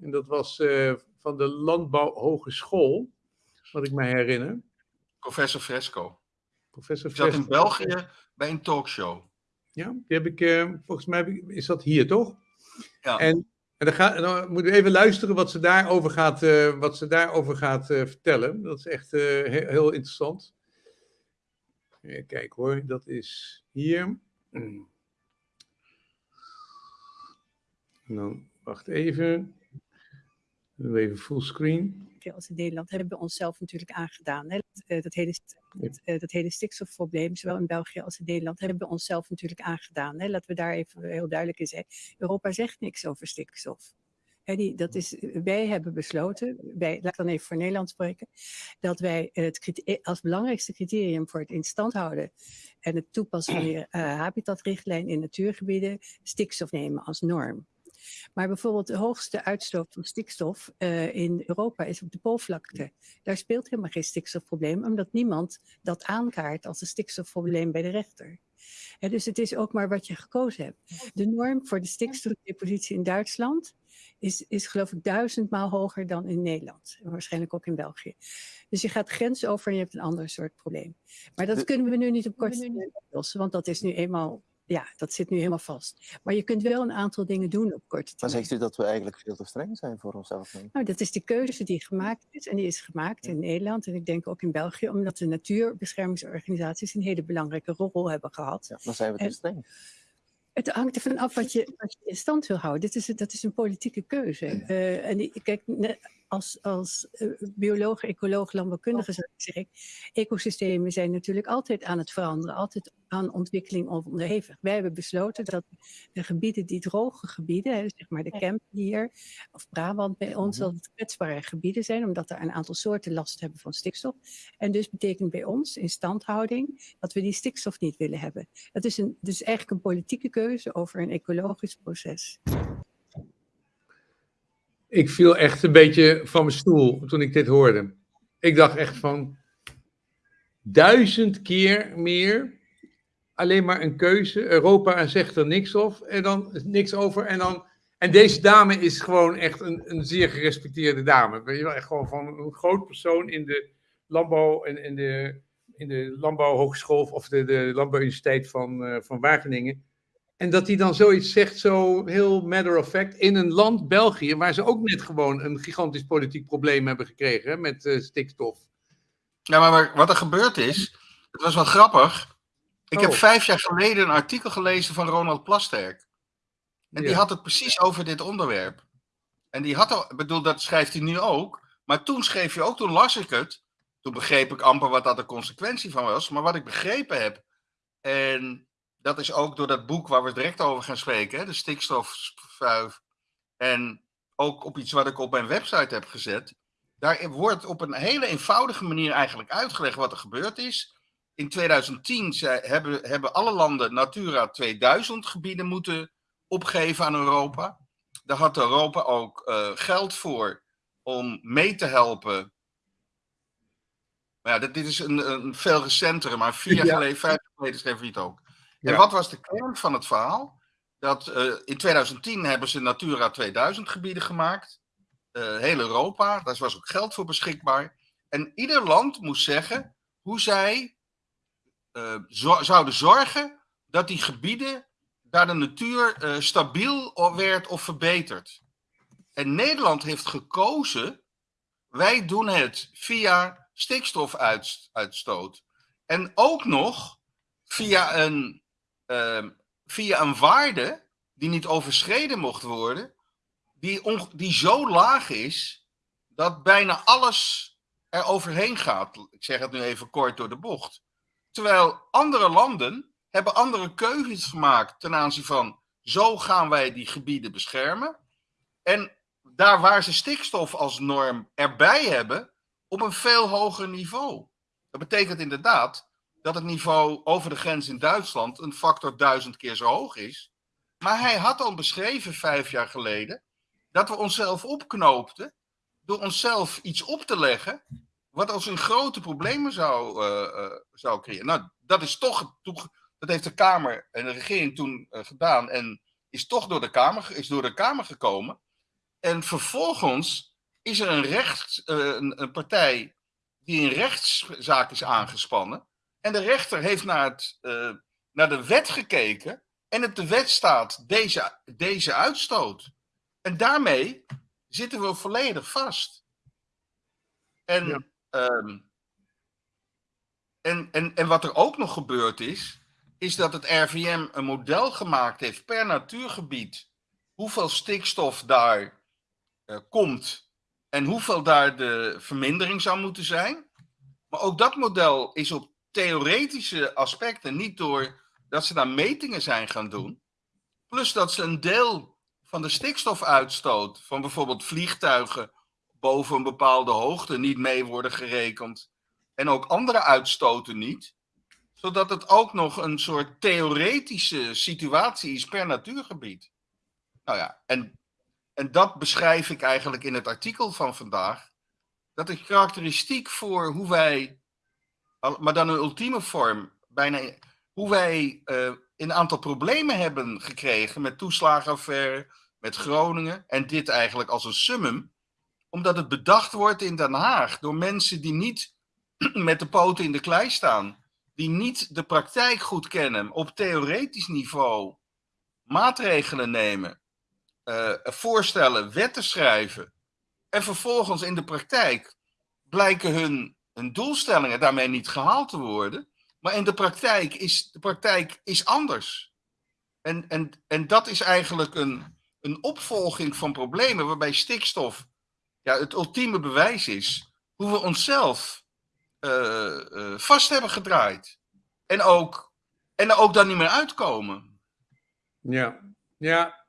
En dat was van de Landbouwhogeschool, wat ik me herinner. Professor Fresco. Professor Fresco. zat in België bij een talkshow. Ja, die heb ik, uh, volgens mij is dat hier toch? Ja. En, en dan, ga, dan moeten we even luisteren wat ze daarover gaat, uh, wat ze daarover gaat uh, vertellen. Dat is echt heel, heel, interessant. Kijk hoor, dat is hier. Nou, wacht even. Even fullscreen als in Nederland hebben we onszelf natuurlijk aangedaan. Hè? Dat, uh, dat, hele, dat, uh, dat, hele stikstofprobleem, zowel in België als in Nederland, hebben we onszelf natuurlijk aangedaan. Hè? Laten we daar even heel duidelijk in zijn. Europa zegt niks over stikstof. Hè, die, dat is, wij hebben besloten, wij, laat ik dan even voor Nederland spreken, dat wij het eh, als belangrijkste criterium voor het in stand houden en het toepassen van de uh, habitatrichtlijn in natuurgebieden stikstof nemen als norm. Maar bijvoorbeeld de hoogste uitstoot van stikstof uh, in Europa is op de Poolvlakte. Daar speelt helemaal geen stikstofprobleem, omdat niemand dat aankaart als een stikstofprobleem bij de rechter. Dus het is ook maar wat je gekozen hebt. De norm voor de stikstofdepositie in Duitsland is, is geloof ik duizendmaal hoger dan in Nederland. En waarschijnlijk ook in België. Dus je gaat grens over en je hebt een ander soort probleem. Maar dat De- kunnen we nu niet op korte termijn oplossen, want dat is nu eenmaal, ja, dat zit nu helemaal vast. Maar je kunt wel een aantal dingen doen op korte Maar termijn. zegt u dat we eigenlijk veel te streng zijn voor onszelf? nu? Nou, dat is de keuze die gemaakt is. En die is gemaakt in Nederland en ik denk ook in België, omdat de natuurbeschermingsorganisaties een hele belangrijke rol hebben gehad. Ja, dan zijn we te En- streng. Het hangt ervan af wat je, wat je in stand wil houden. Dit is, dat is een politieke keuze. Eh, en die- kijk, ne- als, als eh, bioloog, ecoloog, landbouwkundige zou ik zeggen, ecosystemen zijn natuurlijk altijd aan het veranderen, altijd aan ontwikkeling onderhevig. Wij hebben besloten dat de gebieden, die droge gebieden, zeg maar de Kempen hier, of Brabant bij ons, Mhm. dat het kwetsbare gebieden zijn, omdat er een aantal soorten last hebben van stikstof. En dus betekent bij ons instandhouding dat we die stikstof niet willen hebben. Het is een, dus eigenlijk een politieke keuze over een ecologisch proces. Ik viel echt een beetje van mijn stoel toen ik dit hoorde. Ik dacht echt van duizend keer meer. Alleen maar een keuze. Europa zegt er niks, of, en dan, niks over. En, dan, en deze dame is gewoon echt een, een zeer gerespecteerde dame. Weet je wel, echt gewoon van een groot persoon in de landbouw en in de, in de landbouwhogeschool of de, de landbouwuniversiteit van, eh, van Wageningen. En dat hij dan zoiets zegt, zo heel matter of fact, in een land, België, waar ze ook net gewoon een gigantisch politiek probleem hebben gekregen hè, met eh, stikstof. Ja, maar wat er gebeurd is, het was wel grappig. Ik heb Oh. vijf jaar geleden een artikel gelezen van Ronald Plasterk. En die had het precies over dit onderwerp. En die had al, ik bedoel, dat schrijft hij nu ook. Maar toen schreef je ook, toen las ik het. Toen begreep ik amper wat dat de consequentie van was. Maar wat ik begrepen heb, en dat is ook door dat boek waar we direct over gaan spreken, hè, de stikstofvuif. En ook op iets wat ik op mijn website heb gezet. Daar wordt op een hele eenvoudige manier eigenlijk uitgelegd wat er gebeurd is. In 2010 zei- hebben, hebben alle landen Natura 2000 gebieden moeten opgeven aan Europa. Daar had Europa ook eh, geld voor om mee te helpen. Maar ja, dit, dit is een, een veel recentere, maar vier jaar Ja. geleden, vijf jaar geleden schreef hij het ook. En wat was de kern van het verhaal? Dat eh, in 2010 hebben ze Natura 2000 gebieden gemaakt. Eh, heel Europa, daar was ook geld voor beschikbaar. En ieder land moest zeggen hoe zij eh, zo- zouden zorgen dat die gebieden, daar de natuur stabiel werd of verbeterd. En Nederland heeft gekozen, wij doen het via stikstofuitstoot. En ook nog via een, ehm, via een waarde die niet overschreden mocht worden, die, die zo laag is dat bijna alles er overheen gaat. Ik zeg het nu even kort door de bocht. Terwijl andere landen hebben andere keuzes gemaakt ten aanzien van zo gaan wij die gebieden beschermen. En daar waar ze stikstof als norm erbij hebben, op een veel hoger niveau. Dat betekent inderdaad dat het niveau over de grens in Duitsland een factor duizend keer zo hoog is. Maar hij had al beschreven vijf jaar geleden dat we onszelf opknoopten door onszelf iets op te leggen wat als een grote problemen zou, eh, eh, zou creëren. Nou, dat is toch, dat heeft de Kamer en de regering toen eh, gedaan en is toch door de, Kamer, is door de Kamer gekomen. En vervolgens is er een, rechts, een, een partij die een rechtszaak is aangespannen. En de rechter heeft naar, het, eh, naar de wet gekeken. En op de wet staat deze, deze uitstoot. En daarmee zitten we volledig vast. En, Ja. ehm, en, en, en wat er ook nog gebeurd is, is dat het RVM een model gemaakt heeft per natuurgebied. Hoeveel stikstof daar eh, komt en hoeveel daar de vermindering zou moeten zijn. Maar ook dat model is op theoretische aspecten niet door dat ze daar metingen zijn gaan doen. Plus dat ze een deel van de stikstofuitstoot van bijvoorbeeld vliegtuigen boven een bepaalde hoogte niet mee worden gerekend. En ook andere uitstoten niet. Zodat het ook nog een soort theoretische situatie is per natuurgebied. Nou ja, en, en dat beschrijf ik eigenlijk in het artikel van vandaag. Dat is karakteristiek voor hoe wij, maar dan een ultieme vorm, bijna hoe wij uh, een aantal problemen hebben gekregen met toeslagenaffaire, met Groningen en dit eigenlijk als een summum, omdat het bedacht wordt in Den Haag door mensen die niet met de poten in de klei staan, die niet de praktijk goed kennen op theoretisch niveau, maatregelen nemen, uh, voorstellen, wetten schrijven en vervolgens in de praktijk blijken hun, hun doelstellingen daarmee niet gehaald te worden. Maar in de praktijk is de praktijk is anders. En, en, en dat is eigenlijk een, een opvolging van problemen waarbij stikstof ja, het ultieme bewijs is hoe we onszelf uh, uh, vast hebben gedraaid. En ook, en ook dan niet meer uitkomen. Ja, ja.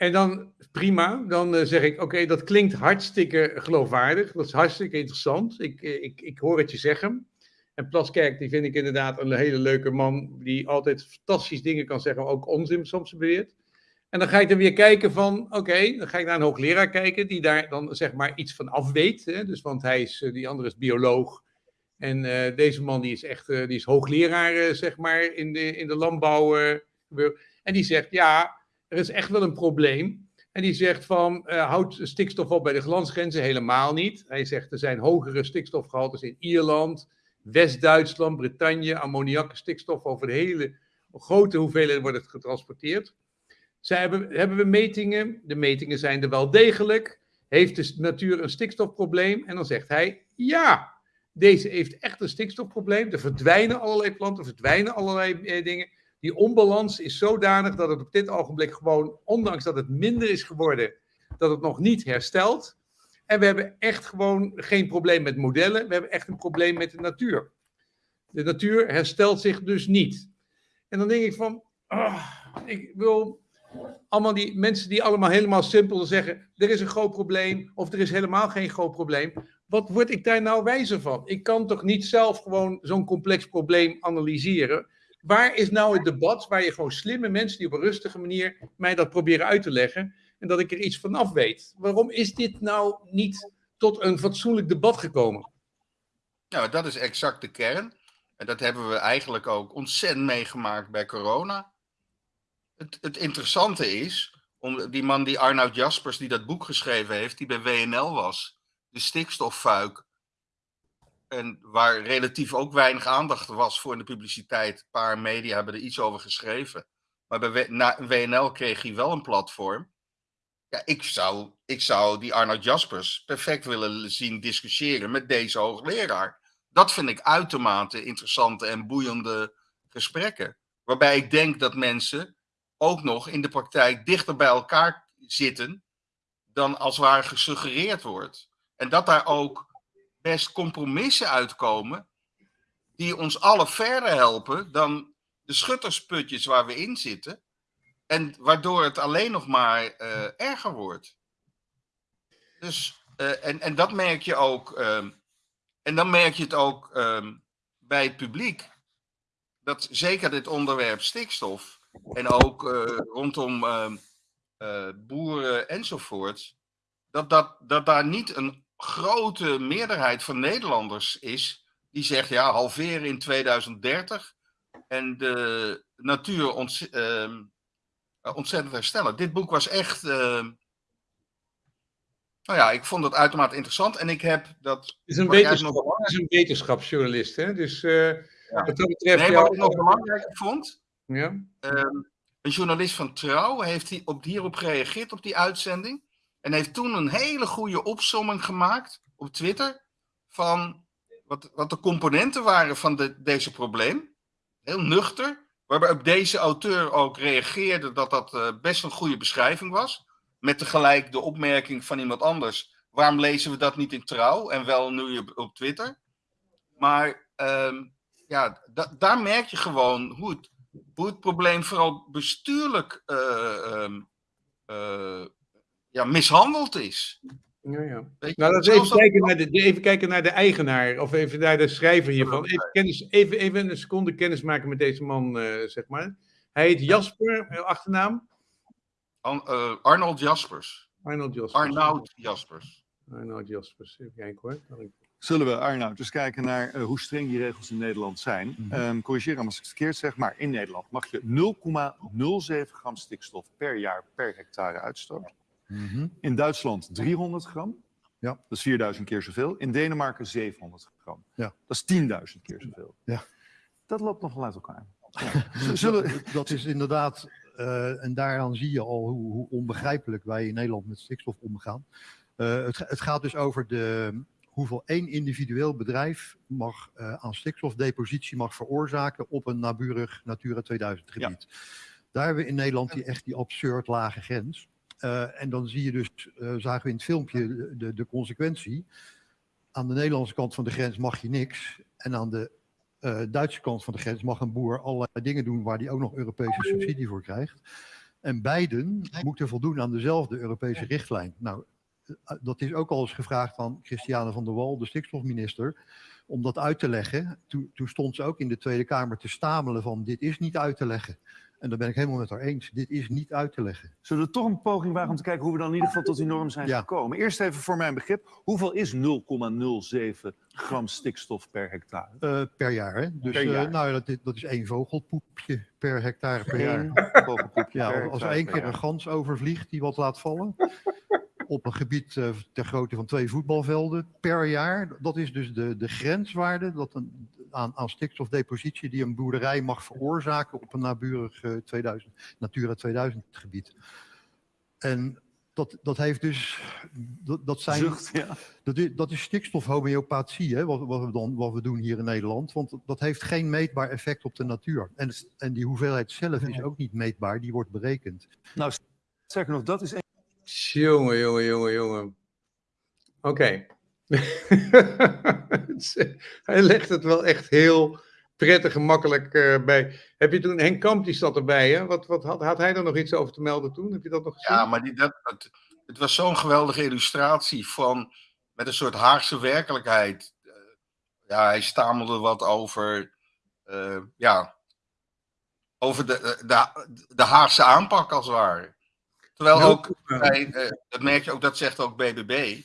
En dan prima, dan uh, zeg ik, oké, dat klinkt hartstikke geloofwaardig. Dat is hartstikke interessant. Ik, ik, ik hoor het je zeggen. En Plaskerk, die vind ik inderdaad een hele leuke man, die altijd fantastische dingen kan zeggen, ook onzin soms beweert. En dan ga ik dan weer kijken van, oké, dan ga ik naar een hoogleraar kijken, die daar dan zeg maar iets van af weet. Hè? Dus, want hij is, die andere is bioloog. En deze man die is echt, die is hoogleraar, zeg maar, in de, in de landbouw. en die zegt, ja, er is echt wel een probleem. En die zegt van, houd stikstof op bij de glansgrenzen helemaal niet. Hij zegt, er zijn hogere stikstofgehaltes in Ierland, West-Duitsland, Bretagne, ammoniak, stikstof over de hele grote hoeveelheden wordt het getransporteerd. Zij hebben, hebben we metingen? De metingen zijn er wel degelijk. Heeft de natuur een stikstofprobleem? En dan zegt hij ja. Deze heeft echt een stikstofprobleem. Er verdwijnen allerlei planten, er verdwijnen allerlei eh, dingen. Die onbalans is zodanig dat het op dit ogenblik gewoon, ondanks dat het minder is geworden, dat het nog niet herstelt. En we hebben echt gewoon geen probleem met modellen, we hebben echt een probleem met de natuur. De natuur herstelt zich dus niet. En dan denk ik van, oh, ik wil allemaal die mensen die allemaal helemaal simpel zeggen, er is een groot probleem of er is helemaal geen groot probleem. Wat word ik daar nou wijzer van? Ik kan toch niet zelf gewoon zo'n complex probleem analyseren? Waar is nou het debat waar je gewoon slimme mensen die op een rustige manier mij dat proberen uit te leggen en dat ik er iets van af weet? Waarom is dit nou niet tot een fatsoenlijk debat gekomen? Nou, dat is exact de kern. En dat hebben we eigenlijk ook ontzettend meegemaakt bij corona. Het, het interessante is, om die man die Arnoud Jaspers, die dat boek geschreven heeft, die bij WNL was, de stikstoffuik. En waar relatief ook weinig aandacht was voor in de publiciteit. Een paar media hebben er iets over geschreven. Maar bij WNL kreeg hij wel een platform. Ja, ik zou, ik zou die Arnoud Jaspers perfect willen zien discussiëren met deze hoogleraar. Dat vind ik uitermate interessante en boeiende gesprekken. Waarbij ik denk dat mensen ook nog in de praktijk dichter bij elkaar zitten dan als waar gesuggereerd wordt. En dat daar ook best compromissen uitkomen die ons alle verder helpen dan de schuttersputjes waar we in zitten. En waardoor het alleen nog maar uh, erger wordt. Dus, uh, en, en dat merk je ook. Uh, en dan merk je het ook ehm, bij het publiek. Dat zeker dit onderwerp stikstof. En ook eh, rondom ehm, boeren enzovoort. Dat, dat, dat daar niet een grote meerderheid van Nederlanders is die zegt ja, halveren in 2030 en de natuur ont, uh, ontzettend herstellen. Dit boek was echt, uh, nou ja, ik vond het uitermate interessant en ik heb dat... Het is een, wetenschap, is een wetenschapsjournalist, hè? Dus uh, ja. wat dat betreft... Nee, wat ik nog belangrijk vond, ja? Ehm, een journalist van Trouw heeft op, hierop gereageerd op die uitzending. En heeft toen een hele goede opsomming gemaakt op Twitter van wat, wat de componenten waren van de, deze probleem. Heel nuchter. Waarbij op deze auteur ook reageerde dat dat uh, best een goede beschrijving was. Met tegelijk de opmerking van iemand anders. Waarom lezen we dat niet in trouw en wel nu op, op Twitter? Maar uh, ja, da daar merk je gewoon hoe het, hoe het probleem vooral bestuurlijk uh, ja, mishandeld is. Ja, ja. Nou, laten we even kijken, naar de, even kijken naar de eigenaar, of even naar de schrijver hiervan. Even, kennis, even, even een seconde kennis maken met deze man, uh, zeg maar. Hij heet Jasper, eh, achternaam? An, uh, Arnold Jaspers. Arnold Jaspers. Arnoud Jaspers. Arnoud Jaspers, even kijken hoor. Zullen we, Arnoud, eens kijken naar uh, hoe streng die regels in Nederland zijn. Um, corrigeer me als ik het verkeerd zeg, maar in Nederland mag je 0,07 gram stikstof per jaar per hectare uitstoten. Mhm. In Duitsland 300 gram. Ja. Dat is 4000 keer zoveel. In Denemarken 700 gram. Ja. Dat is 10.000 keer zoveel. Ja. Dat loopt nogal uit elkaar. Ja. Zullen... Dat, dat is inderdaad, uh, en daaraan zie je al hoe, hoe, onbegrijpelijk wij in Nederland met stikstof omgaan. Uh, het, het, gaat dus over de, hoeveel één individueel bedrijf mag, uh, aan stikstofdepositie mag veroorzaken op een naburig Natura 2000 gebied. Ja. Daar hebben we in Nederland die, echt die absurd lage grens. Uh, en dan zie je dus, uh, zagen we in het filmpje de, de, consequentie. Aan de Nederlandse kant van de grens mag je niks. En aan de uh, Duitse kant van de grens mag een boer allerlei dingen doen waar hij ook nog Europese subsidie voor krijgt. En beiden moeten voldoen aan dezelfde Europese richtlijn. Nou, dat is ook al eens gevraagd aan Christiane van der Wal, de stikstofminister, om dat uit te leggen. Toen, toen stond ze ook in de Tweede Kamer te stamelen van dit is niet uit te leggen. En daar ben ik helemaal met haar eens. Dit is niet uit te leggen. Zullen we toch een poging wagen om te kijken hoe we dan in ieder geval tot die norm zijn Ja. gekomen? Eerst even voor mijn begrip. Hoeveel is 0,07 gram stikstof per hectare? Eh, per jaar, hè? Dus Per eh, jaar. nou, dat, is, dat is één vogelpoepje per hectare per jaar. Vogelpoepje Ja, per als er één keer een gans overvliegt die wat laat vallen. Op een gebied eh, ter grootte van twee voetbalvelden per jaar. Dat is dus de, de grenswaarde dat een, aan, aan stikstofdepositie die een boerderij mag veroorzaken op een naburig eh, 2000, Natura 2000 gebied. En dat, dat heeft dus, dat, dat zijn, Zucht, ja. dat is, dat is stikstofhomeopathie, hè, wat, wat, we dan, wat we doen hier in Nederland. Want dat heeft geen meetbaar effect op de natuur. En, en die hoeveelheid zelf is ook niet meetbaar, die wordt berekend. Nou, sterker nog, dat is Jongen, jongen, jongen, jongen. Oké. Hij legt het wel echt heel prettig en makkelijk eh, bij. Heb je toen, Henk Kamp die zat erbij, hè? Wat, wat had, had hij er nog iets over te melden toen? Heb je dat nog gezien? Ja, maar die, dat, het, het was zo'n geweldige illustratie van met een soort Haagse werkelijkheid. Eh, ja, hij stamelde wat over, eh, ja, over de, de, de Haagse aanpak als het ware. Terwijl ook, bij, eh, dat merk je ook, dat zegt ook BBB.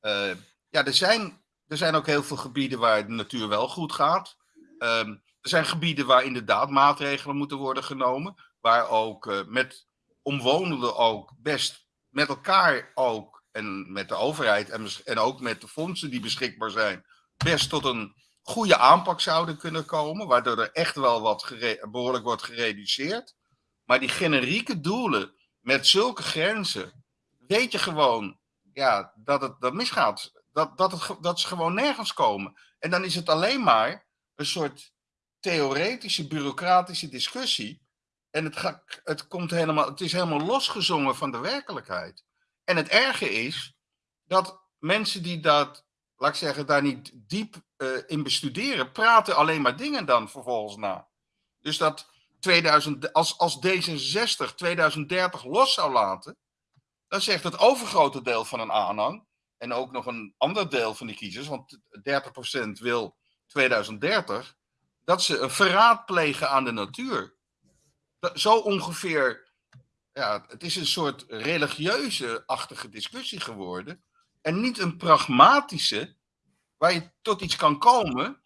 eh, ja, er zijn, er zijn ook heel veel gebieden waar de natuur wel goed gaat. Ehm, er zijn gebieden waar inderdaad maatregelen moeten worden genomen. Waar ook eh, met omwonenden ook best met elkaar ook en met de overheid en, en ook met de fondsen die beschikbaar zijn, best tot een goede aanpak zouden kunnen komen. Waardoor er echt wel wat behoorlijk wordt gereduceerd. Maar die generieke doelen met zulke grenzen, weet je gewoon ja, dat het dat misgaat. Dat, dat, het, dat ze gewoon nergens komen. En dan is het alleen maar een soort theoretische, bureaucratische discussie. En het, ga, het, komt helemaal, het is helemaal losgezongen van de werkelijkheid. En het erge is dat mensen die dat, laat ik zeggen, daar niet diep eh, in bestuderen, praten alleen maar dingen dan vervolgens na. Dus dat 2000, als, als D66 2030 los zou laten, dan zegt het overgrote deel van een aanhang, en ook nog een ander deel van die kiezers, want 30% wil 2030, dat ze een verraad plegen aan de natuur. Zo ongeveer, ja, het is een soort religieuze-achtige discussie geworden. En niet een pragmatische, waar je tot iets kan komen,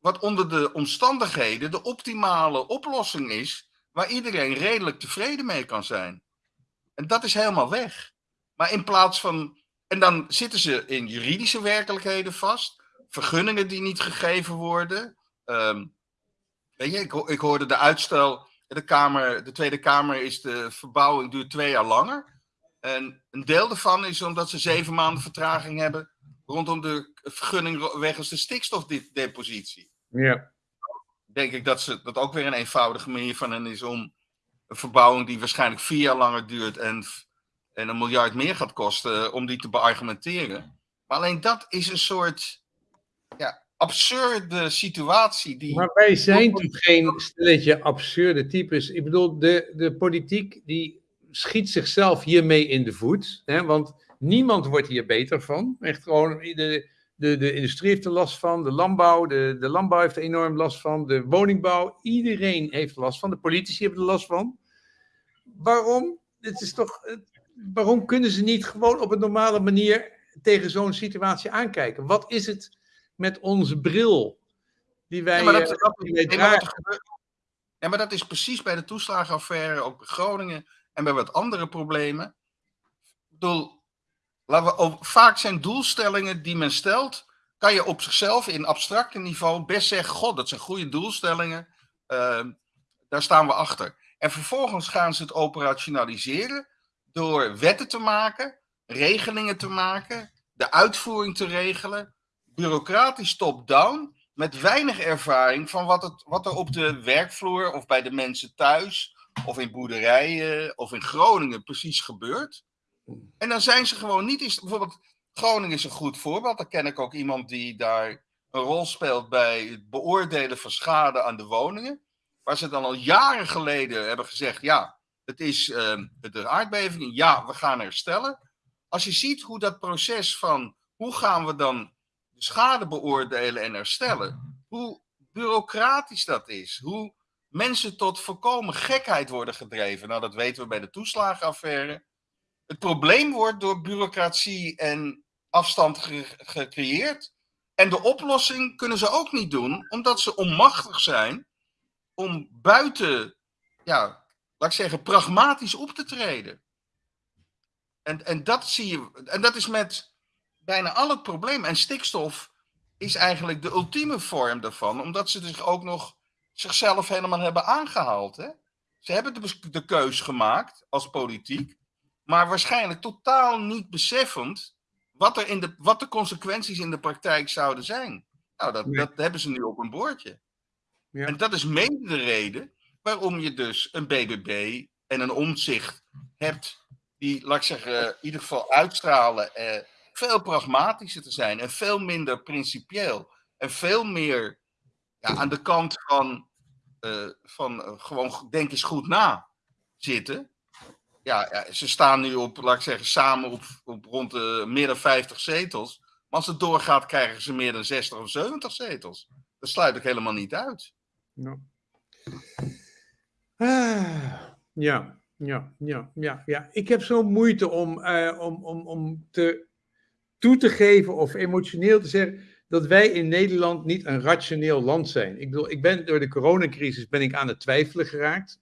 wat onder de omstandigheden de optimale oplossing is, waar iedereen redelijk tevreden mee kan zijn. En dat is helemaal weg. Maar in plaats van. En dan zitten ze in juridische werkelijkheden vast. Vergunningen die niet gegeven worden. Ehm, weet je, ik, ik hoorde de uitstel. De, kamer, de Tweede Kamer is de verbouwing duurt twee jaar langer. En een deel daarvan is omdat ze zeven maanden vertraging hebben. rondom de vergunning wegens de stikstofdepositie Ja. denk ik dat ze dat ook weer een eenvoudige manier van hen is om een verbouwing die waarschijnlijk vier jaar langer duurt en, en een miljard meer gaat kosten, eh, om die te beargumenteren. Maar alleen dat is een soort ja, absurde situatie die. Maar wij zijn toch geen stelletje absurde types. Ik bedoel, de, de politiek die schiet zichzelf hiermee in de voet. Hè, want niemand wordt hier beter van. Echt gewoon, de, de, de industrie heeft er last van, de landbouw, de, de landbouw heeft er enorm last van, de woningbouw, iedereen heeft er last van, de politici hebben er last van. Waarom? Het is toch, waarom kunnen ze niet gewoon op een normale manier tegen zo'n situatie aankijken? Wat is het met onze bril die wij, Ja, maar dat, eh, die wij dragen? ja, maar dat is precies bij de toeslagenaffaire, ook bij Groningen en bij wat andere problemen. Ik bedoel, vaak zijn doelstellingen die men stelt, kan je op zichzelf in abstracte niveau best zeggen, god, dat zijn goede doelstellingen, ehm, daar staan we achter. En vervolgens gaan ze het operationaliseren door wetten te maken, regelingen te maken, de uitvoering te regelen, bureaucratisch top-down, met weinig ervaring van wat, het, wat er op de werkvloer of bij de mensen thuis of in boerderijen of in Groningen precies gebeurt. En dan zijn ze gewoon niet eens. Bijvoorbeeld, Groningen is een goed voorbeeld. Daar ken ik ook iemand die daar een rol speelt bij het beoordelen van schade aan de woningen. Waar ze dan al jaren geleden hebben gezegd: ja, het is ehm, de aardbeving. Ja, we gaan herstellen. Als je ziet hoe dat proces van hoe gaan we dan de schade beoordelen en herstellen, hoe bureaucratisch dat is, hoe mensen tot volkomen gekheid worden gedreven. Nou, dat weten we bij de toeslagenaffaire. Het probleem wordt door bureaucratie en afstand ge- gecreëerd. En de oplossing kunnen ze ook niet doen, omdat ze onmachtig zijn om buiten, ja, laat ik zeggen, pragmatisch op te treden. En, en dat zie je, en dat is met bijna al het probleem. En stikstof is eigenlijk de ultieme vorm daarvan, omdat ze zich ook nog zichzelf helemaal hebben aangehaald. Hè? Ze hebben de, de keus gemaakt als politiek, maar waarschijnlijk totaal niet beseffend wat, er in de, wat de consequenties in de praktijk zouden zijn. Nou, dat, Nee. dat hebben ze nu op een bordje. Ja. En dat is mede de reden waarom je dus een BBB en een omzicht hebt die, laat ik zeggen, in ieder geval uitstralen eh, veel pragmatischer te zijn en veel minder principieel en veel meer ja, aan de kant van, eh, van eh, gewoon denk eens goed na zitten. Ja, ze staan nu op, laat ik zeggen, samen op, op rond de meer dan 50 zetels. Maar als het doorgaat, krijgen ze meer dan 60 of 70 zetels. Dat sluit ik helemaal niet uit. Ja. Ah, ja, ja, ja, ja, ja. Ik heb zo'n moeite om, eh, om, om, om te, toe te geven of emotioneel te zeggen dat wij in Nederland niet een rationeel land zijn. Ik bedoel, ik ben door de coronacrisis ben ik aan het twijfelen geraakt.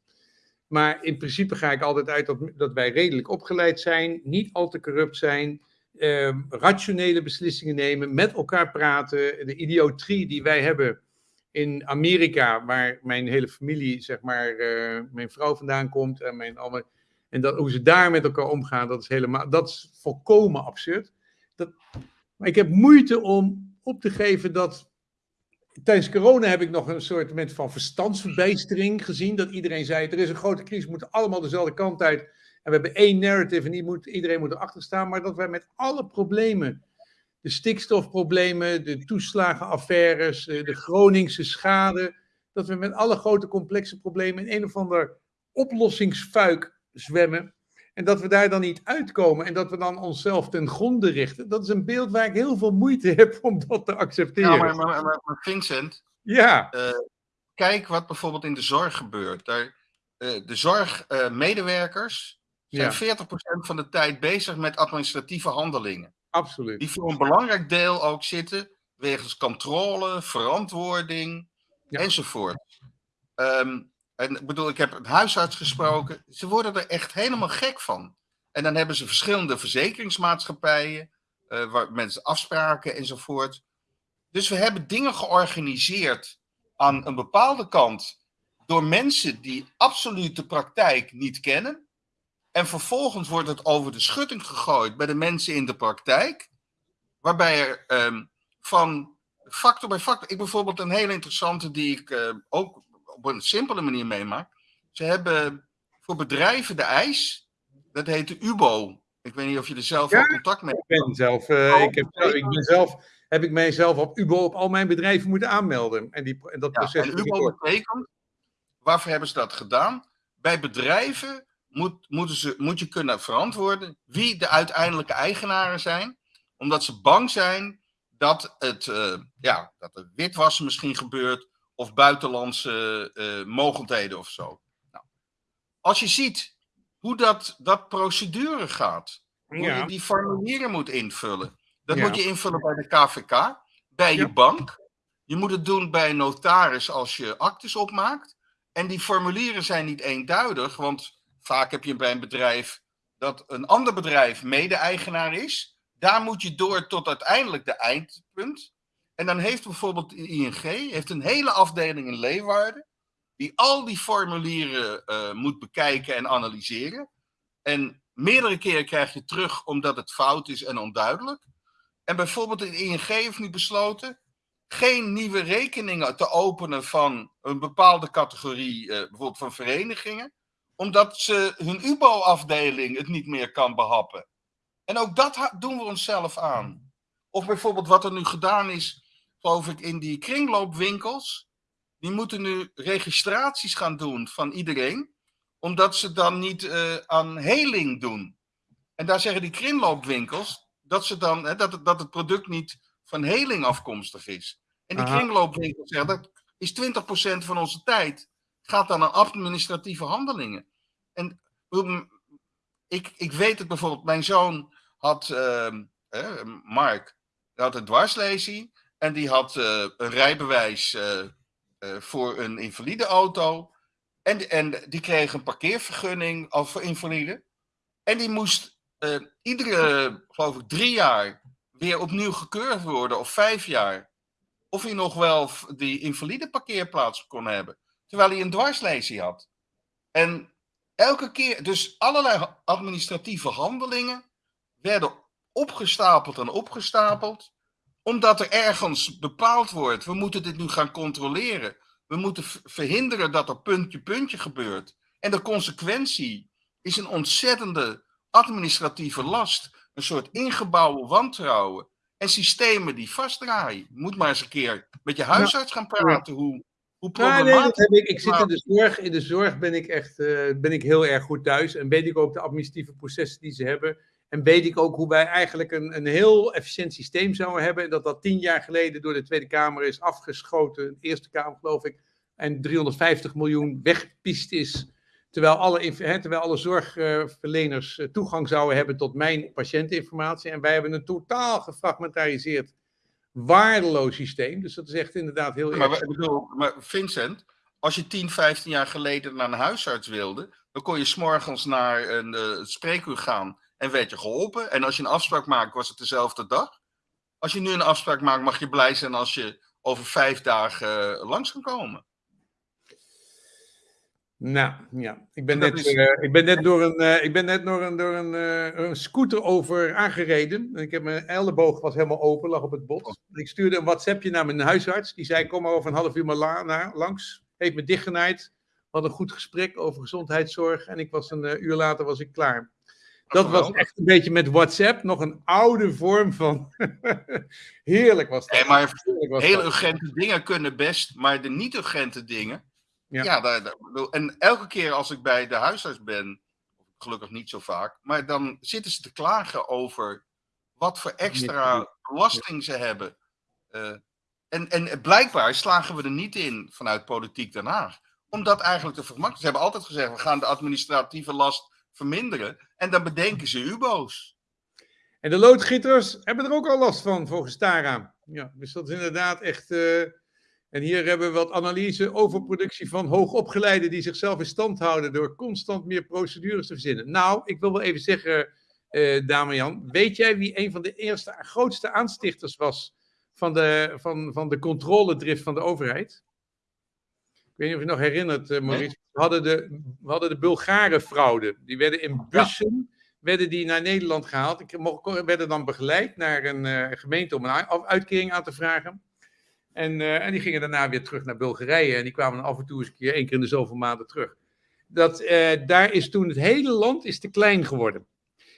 Maar in principe ga ik altijd uit dat, dat wij redelijk opgeleid zijn, niet al te corrupt zijn, ehm, rationele beslissingen nemen, met elkaar praten. De idiotrie die wij hebben in Amerika, waar mijn hele familie, zeg maar, eh, mijn vrouw vandaan komt en mijn allemaal, en dat, hoe ze daar met elkaar omgaan, dat is helemaal, dat is volkomen absurd. Dat, maar ik heb moeite om op te geven dat tijdens corona heb ik nog een soort moment van verstandsverbijstering gezien, dat iedereen zei, er is een grote crisis, we moeten allemaal dezelfde kant uit, en we hebben één narrative en die moet, iedereen moet erachter staan, maar dat wij met alle problemen de stikstofproblemen, de toeslagenaffaires, de Groningse schade, dat we met alle grote complexe problemen in een of ander oplossingsfuik zwemmen. En dat we daar dan niet uitkomen en dat we dan onszelf ten gronde richten. Dat is een beeld waar ik heel veel moeite heb om dat te accepteren. Ja, maar, maar, maar, maar Vincent, Ja, kijk wat bijvoorbeeld in de zorg gebeurt. Daar, eh, de zorgmedewerkers zijn Ja. 40% van de tijd bezig met administratieve handelingen. absoluut. Die voor een belangrijk deel ook zitten wegens controle, verantwoording Ja. enzovoort. Ehm, en ik bedoel, ik heb een huisarts gesproken. Ze worden er echt helemaal gek van. En dan hebben ze verschillende verzekeringsmaatschappijen, eh, waar mensen afspraken enzovoort. Dus we hebben dingen georganiseerd aan een bepaalde kant door mensen die absoluut de praktijk niet kennen. En vervolgens wordt het over de schutting gegooid bij de mensen in de praktijk. Waarbij er ehm, van factor bij factor. Ik bijvoorbeeld een hele interessante die ik eh, ook op een simpele manier meemaak. Ze hebben voor bedrijven de eis. Dat heet de UBO. Ik weet niet of je er zelf Ja, contact mee Ik ben zelf, eh, ik heb, ik ben zelf, heb ik mijzelf op UBO op al mijn bedrijven moeten aanmelden. En, die, en dat Ja, proces en UBO betekent, waarvoor hebben ze dat gedaan? Bij bedrijven moet, moeten ze, moet je kunnen verantwoorden wie de uiteindelijke eigenaren zijn, omdat ze bang zijn dat, het, eh, ja, dat er witwassen misschien gebeurt of buitenlandse eh, mogendheden of zo. Nou, als je ziet hoe dat, dat procedure gaat, hoe Ja. je die formulieren moet invullen, Dat Ja. moet je invullen bij de KVK, bij je bank. Je moet het doen bij een notaris als je actes opmaakt. En die formulieren zijn niet eenduidig, want vaak heb je bij een bedrijf dat een ander bedrijf mede-eigenaar is. Daar moet je door tot uiteindelijk de eindpunt. En dan heeft bijvoorbeeld ING heeft een hele afdeling in Leeuwarden, die al die formulieren eh, moet bekijken en analyseren. En meerdere keren krijg je terug omdat het fout is en onduidelijk. En bijvoorbeeld de ING heeft nu besloten geen nieuwe rekeningen te openen van een bepaalde categorie, eh, bijvoorbeeld van verenigingen, omdat ze hun UBO-afdeling het niet meer kan behappen. En ook dat doen we onszelf aan. Of bijvoorbeeld wat er nu gedaan is, geloof ik, in die kringloopwinkels. Die moeten nu registraties gaan doen van iedereen, omdat ze dan niet eh, aan heling doen. En daar zeggen die kringloopwinkels dat, ze dan, hè, dat, het, dat het product niet van heling afkomstig is. En die Aha. kringloopwinkels zeggen dat is 20% van onze tijd gaat dan aan administratieve handelingen. En mm, ik, ik weet het bijvoorbeeld, mijn zoon had, ehm, Mark, had een dwarslesie en die had eh, een rijbewijs eh, eh, voor een invalide auto. En, en die kreeg een parkeervergunning al voor invalide. En die moest iedere, geloof ik, drie jaar weer opnieuw gekeurd worden, of vijf jaar. Of hij nog wel die invalide parkeerplaats kon hebben. Terwijl hij een dwarslesie had. En elke keer, dus allerlei administratieve handelingen werden opgestapeld en opgestapeld. Omdat er ergens bepaald wordt, we moeten dit nu gaan controleren. We moeten verhinderen dat er puntje puntje gebeurt. En de consequentie is een ontzettende administratieve last. Een soort ingebouwde wantrouwen. En systemen die vastdraaien. Moet maar eens een keer met je huisarts gaan praten hoe, hoe Ja, nee, problematisch dat heb ik. Ik zit in de zorg. In de zorg ben ik echt eh, ben ik heel erg goed thuis. En weet ik ook de administratieve processen die ze hebben. En weet ik ook hoe wij eigenlijk een, een heel efficiënt systeem zouden hebben. En dat dat tien jaar geleden door de Tweede Kamer is afgeschoten. De Eerste Kamer, geloof ik. En 350 miljoen weggepiest is. Terwijl alle, terwijl alle zorgverleners eh, toegang zouden hebben tot mijn patiënteninformatie. En wij hebben een totaal gefragmentariseerd, waardeloos systeem. Dus dat is echt inderdaad heel Maar, erg. ik bedoel, maar Vincent, als je 10, 15 jaar geleden naar een huisarts wilde, dan kon je s'morgens naar een eh, spreekuur gaan en werd je geholpen. En als je een afspraak maakt, was het dezelfde dag. Als je nu een afspraak maakt, mag je blij zijn als je over vijf dagen eh, langs kan komen. Nou, ja. Ik ben, net, is- eh, ik ben net door een, eh, ik ben net door een, door een, een scooter over aangereden. En ik heb mijn elleboog was helemaal open, lag op het bot. Ik stuurde een WhatsAppje naar mijn huisarts. Die zei, kom maar over een half uur maar la- na- langs. Heeft me dichtgenaaid. We hadden een goed gesprek over gezondheidszorg. En ik was een uur later was ik klaar. Dat was echt een beetje met WhatsApp. Nog een oude vorm van... Heerlijk was dat. Nee, maar was dat. urgente dingen kunnen best, maar de niet-urgente dingen. Ja. Ja, daar, daar- bedoel, en elke keer als ik bij de huisarts ben, gelukkig niet zo vaak, maar dan zitten ze te klagen over wat voor extra belasting ze hebben. Eh, en, en blijkbaar slagen we er niet in vanuit politiek Den Haag. Om dat eigenlijk te vergemakkelijken. Ze hebben altijd gezegd, we gaan de administratieve last verminderen. En dan bedenken ze UBO's. En de loodgieters hebben er ook al last van, volgens Tara. Ja, dus dat is inderdaad echt. eh, en hier hebben we wat analyse over productie van hoogopgeleiden die zichzelf in stand houden door constant meer procedures te verzinnen. Nou, ik wil wel even zeggen, eh Damian, weet jij wie een van de eerste, grootste aanstichters was van de, van, van de controledrift van de overheid? Ik weet niet of je nog herinnert, eh, Maurice. We hadden de, we hadden de Bulgare fraude. Die werden in bussen werden die naar Nederland gehaald. Ik mocht, werden dan begeleid naar een eh, gemeente om een uitkering aan te vragen. En, eh, en die gingen daarna weer terug naar Bulgarije. En die kwamen af en toe eens een keer, één keer in de zoveel maanden terug. Dat, daar is toen het hele land is te klein geworden.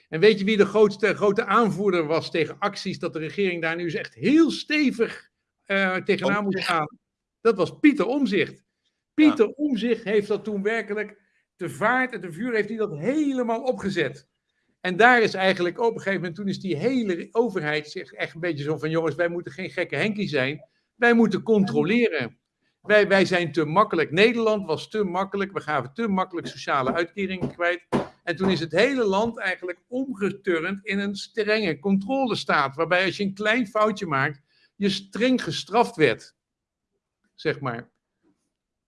En weet je wie de grootste, grote aanvoerder was tegen acties dat de regering daar nu eens echt heel stevig eh, tegenaan moet gaan? Dat was Pieter Omzicht. Pieter Omzicht heeft dat toen werkelijk te vaart en te vuur heeft hij dat helemaal opgezet. En daar is eigenlijk op een gegeven moment, toen is die hele overheid zich echt een beetje zo van, jongens, wij moeten geen gekke Henkie zijn. Wij moeten controleren. Wij, wij zijn te makkelijk. Nederland was te makkelijk. We gaven te makkelijk sociale uitkeringen kwijt. En toen is het hele land eigenlijk omgeturnd in een strenge controlestaat. Waarbij als je een klein foutje maakt, je streng gestraft werd. Zeg maar.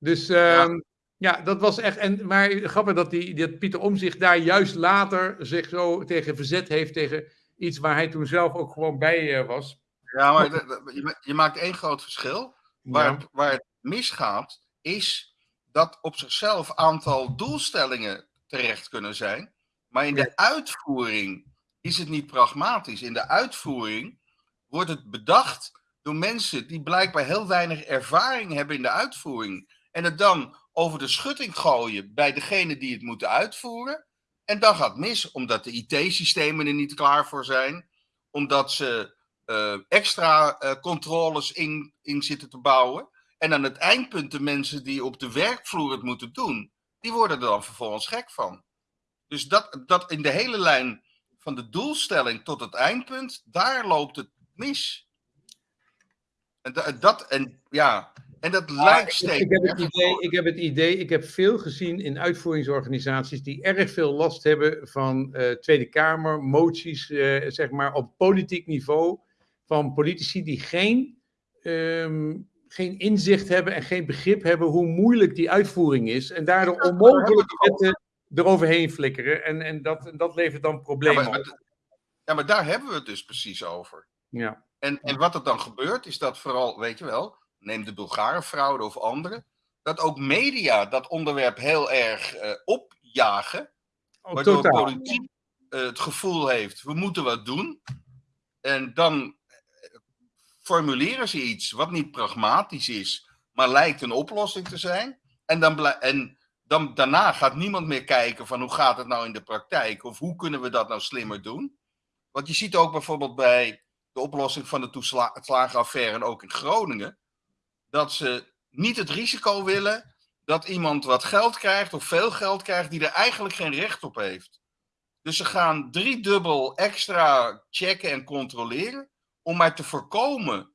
Dus ehm, ja. dat was echt. En, maar grappig dat, die, dat Pieter Omzicht daar juist later zich zo tegen verzet heeft. Tegen iets waar hij toen zelf ook gewoon bij eh, was. Ja, maar je, je maakt één groot verschil. Waar, Ja. het, waar het misgaat, is dat op zichzelf aantal doelstellingen terecht kunnen zijn. Maar in de uitvoering is het niet pragmatisch. In de uitvoering wordt het bedacht door mensen die blijkbaar heel weinig ervaring hebben in de uitvoering. En het dan over de schutting gooien bij degene die het moeten uitvoeren. En dan gaat mis, omdat de IT-systemen er niet klaar voor zijn. Omdat ze eh, extra eh, controles in, in zitten te bouwen. En aan het eindpunt de mensen die op de werkvloer het moeten doen, die worden er dan vervolgens gek van. Dus dat, dat in de hele lijn van de doelstelling tot het eindpunt, daar loopt het mis. En dat en ja, en dat lijkt Ik, steeds. ik, heb het idee, ik heb het idee, ik heb veel gezien in uitvoeringsorganisaties die erg veel last hebben van eh, Tweede Kamer, moties, eh, zeg maar op politiek niveau, van politici die geen, ehm, geen inzicht hebben en geen begrip hebben hoe moeilijk die uitvoering is. En daardoor Ja, onmogelijk wetten eroverheen flikkeren. En, en, dat, en dat levert dan Ja problemen maar, op. ja, maar daar hebben we het dus precies over. Ja. En, en wat er dan gebeurt, is dat vooral, weet je wel, neem de Bulgarenfraude of andere, dat ook media dat onderwerp heel erg eh, opjagen, Oh, waardoor totaal. politiek eh, het gevoel heeft, we moeten wat doen. En dan eh, formuleren ze iets wat niet pragmatisch is, maar lijkt een oplossing te zijn. En, dan en dan, daarna gaat niemand meer kijken van hoe gaat het nou in de praktijk, of hoe kunnen we dat nou slimmer doen. Want je ziet ook bijvoorbeeld bij de oplossing van de toesla- toeslagenaffaire en ook in Groningen, dat ze niet het risico willen dat iemand wat geld krijgt of veel geld krijgt die er eigenlijk geen recht op heeft. Dus ze gaan driedubbel extra checken en controleren om maar te voorkomen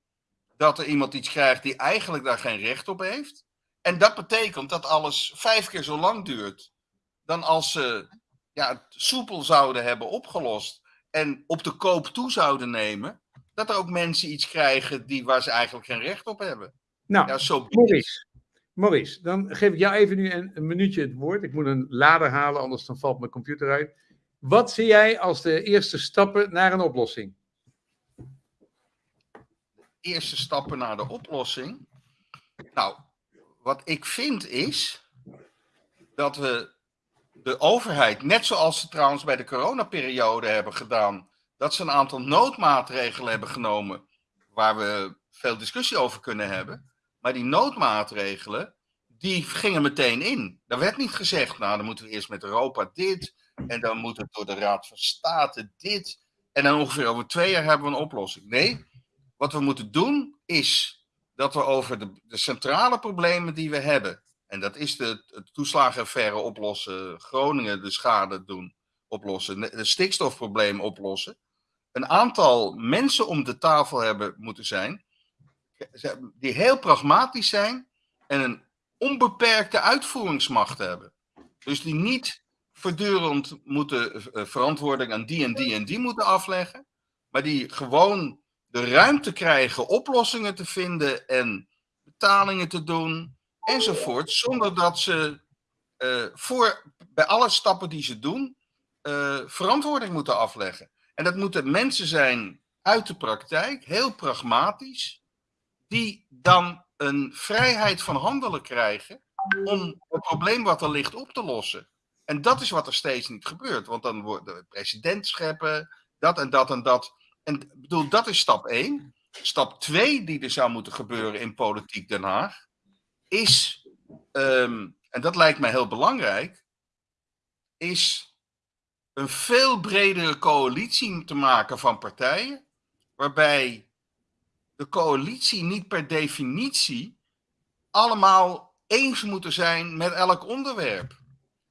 dat er iemand iets krijgt die eigenlijk daar geen recht op heeft. En dat betekent dat alles vijf keer zo lang duurt dan als ze ja, het soepel zouden hebben opgelost en op de koop toe zouden nemen, dat er ook mensen iets krijgen die, waar ze eigenlijk geen recht op hebben. Nou, Ja, zo Maurice. Maurice, dan geef ik jou even nu een, een minuutje het woord. Ik moet een lader halen, anders dan valt mijn computer uit. Wat zie jij als de eerste stappen naar een oplossing? eerste stappen naar de oplossing. Nou, wat ik vind is dat we de overheid, net zoals ze trouwens bij de coronaperiode hebben gedaan, dat ze een aantal noodmaatregelen hebben genomen waar we veel discussie over kunnen hebben. Maar die noodmaatregelen, die gingen meteen in. Er werd niet gezegd, nou dan moeten we eerst met Europa dit en dan moet het door de Raad van State dit. En dan ongeveer over twee jaar hebben we een oplossing. Nee, wat we moeten doen is dat we over de, de centrale problemen die we hebben, en dat is de, het toeslagenaffaire oplossen, Groningen de schade doen, oplossen, het stikstofprobleem oplossen, een aantal mensen om de tafel hebben moeten zijn, die heel pragmatisch zijn en een onbeperkte uitvoeringsmacht hebben. Dus die niet voortdurend moeten eh, verantwoording aan die en die en die moeten afleggen, maar die gewoon de ruimte krijgen oplossingen te vinden en betalingen te doen enzovoort, zonder dat ze eh, voor, bij alle stappen die ze doen eh, verantwoording moeten afleggen. En dat moeten mensen zijn uit de praktijk, heel pragmatisch, die dan een vrijheid van handelen krijgen om het probleem wat er ligt op te lossen. En dat is wat er steeds niet gebeurt, want dan wordt de president scheppen, dat en dat en dat. En bedoel, dat is stap 1. Stap 2 die er zou moeten gebeuren in politiek Den Haag, is, ehm, en dat lijkt mij heel belangrijk, is een veel bredere coalitie te maken van partijen, waarbij de coalitie niet per definitie allemaal eens moeten zijn met elk onderwerp.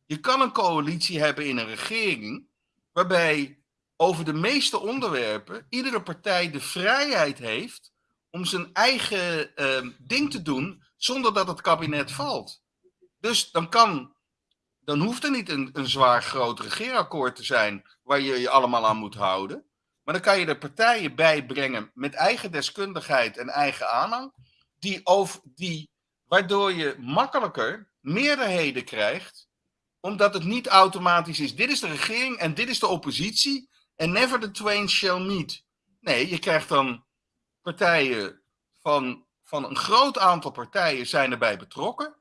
Je kan een coalitie hebben in een regering, waarbij over de meeste onderwerpen iedere partij de vrijheid heeft om zijn eigen eh, ding te doen zonder dat het kabinet valt. Dus dan kan dan hoeft er niet een, een zwaar groot regeerakkoord te zijn waar je je allemaal aan moet houden. Maar dan kan je er partijen bij brengen met eigen deskundigheid en eigen aanhang, die over, die, waardoor je makkelijker meerderheden krijgt, omdat het niet automatisch is, dit is de regering en dit is de oppositie, en never the twain shall meet. Nee, je krijgt dan partijen van, van een groot aantal partijen zijn erbij betrokken.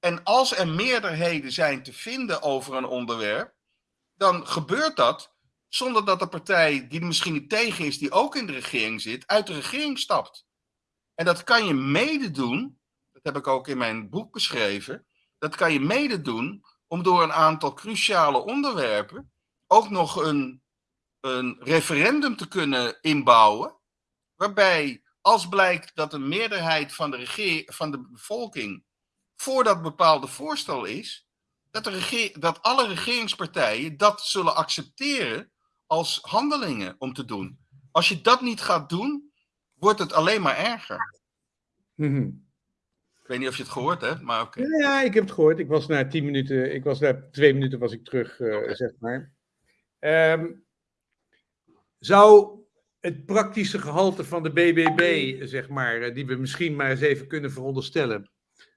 En als er meerderheden zijn te vinden over een onderwerp, dan gebeurt dat zonder dat de partij die er misschien niet tegen is, die ook in de regering zit, uit de regering stapt. En dat kan je mede doen, dat heb ik ook in mijn boek beschreven, dat kan je mede doen om door een aantal cruciale onderwerpen ook nog een, een referendum te kunnen inbouwen, waarbij als blijkt dat een meerderheid van de, regeer, van de bevolking voor dat bepaalde voorstel is, dat, de regeer, dat alle regeringspartijen dat zullen accepteren als handelingen om te doen. Als je dat niet gaat doen, wordt het alleen maar erger. Mhm. Ik weet niet of je het gehoord hebt, maar oké. Ja, ik heb het gehoord. Ik was na tien minuten, ik was na twee minuten was ik terug, eh, zeg maar. Ehm, zou het praktische gehalte van de BBB, zeg maar, eh, die we misschien maar eens even kunnen veronderstellen,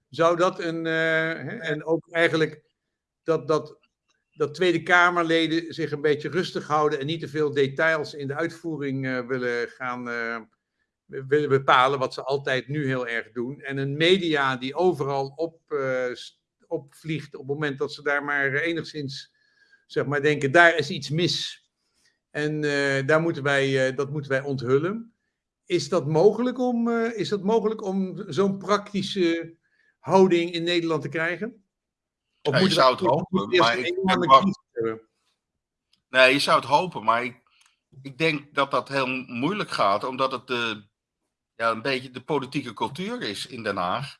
zou dat een, eh, en ook eigenlijk dat, dat, dat Tweede Kamerleden zich een beetje rustig houden en niet te veel details in de uitvoering eh, willen gaan eh, willen bepalen, wat ze altijd nu heel erg doen. En een media die overal op, s- opvliegt op het moment dat ze daar maar enigszins, zeg maar, denken, daar is iets mis. En daar moeten wij, dat moeten wij onthullen. Is dat mogelijk om, is dat mogelijk om zo'n praktische houding in Nederland te krijgen? Of Ja, je zou het hopen, maar een ik-? Nee, je zou het hopen, maar ik, ik denk dat dat heel moeilijk gaat, omdat het de, ja, een beetje de politieke cultuur is in Den Haag.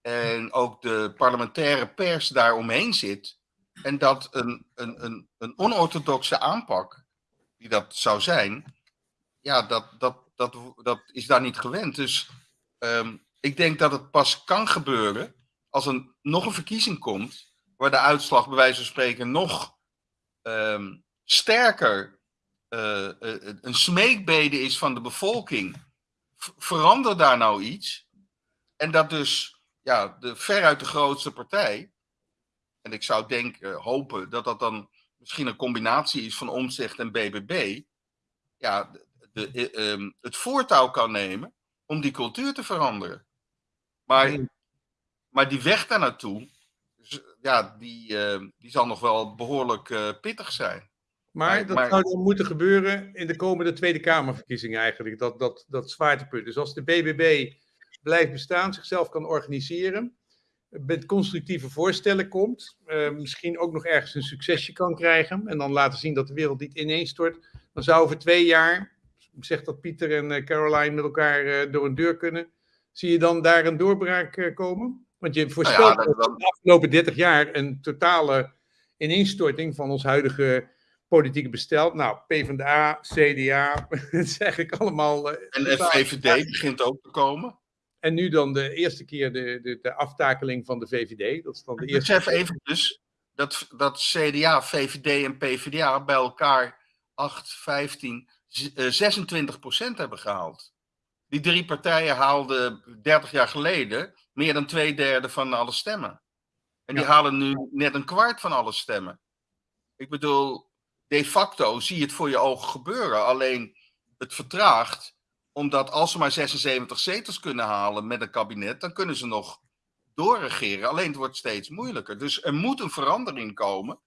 En ook de parlementaire pers daaromheen zit. En dat een, een, een, een onorthodoxe aanpak, die dat zou zijn, ja, dat, dat, dat, dat is daar niet gewend. Dus ehm, ik denk dat het pas kan gebeuren als er nog een verkiezing komt, waar de uitslag bij wijze van spreken nog ehm, sterker eh, eh, een smeekbede is van de bevolking. Verander daar nou iets. En dat dus ja, de, veruit de grootste partij. En ik zou denken, hopen dat dat dan misschien een combinatie is van Omzicht en BBB. Ja, de, eh, ehm, het voortouw kan nemen om die cultuur te veranderen. Maar. Maar die weg daar naartoe, ja, die, eh, die zal nog wel behoorlijk eh, pittig zijn. Maar Maar- dat maar- zou dan moeten gebeuren in de komende Tweede Kamerverkiezingen eigenlijk. Dat, dat, dat zwaartepunt. Dus als de BBB blijft bestaan, zichzelf kan organiseren, met constructieve voorstellen komt, eh, misschien ook nog ergens een succesje kan krijgen en dan laten zien dat de wereld niet ineenstort, dan zou over twee jaar, zegt dat Pieter en Caroline met elkaar door een deur kunnen, zie je dan daar een doorbraak komen? Want je voorspelt dat- dat dat- de afgelopen 30 jaar een totale ineenstorting van ons huidige politieke bestel. Nou, PvdA, CDA, het is eigenlijk allemaal... eh, En VVD begint ook te komen. En nu dan de eerste keer de, de, de aftakeling van de VVD. Dat is dan de eerste Besef even dus dat, dat CDA, VVD en PvdA bij elkaar 8, 15, z- eh, 26 procent hebben gehaald. Die drie partijen haalden 30 jaar geleden meer dan twee derde van alle stemmen. En die Ja. halen nu net een kwart van alle stemmen. Ik bedoel, de facto zie je het voor je ogen gebeuren. Alleen het vertraagt, omdat als ze maar 76 zetels kunnen halen met een kabinet, dan kunnen ze nog doorregeren. Alleen het wordt steeds moeilijker. Dus er moet een verandering komen.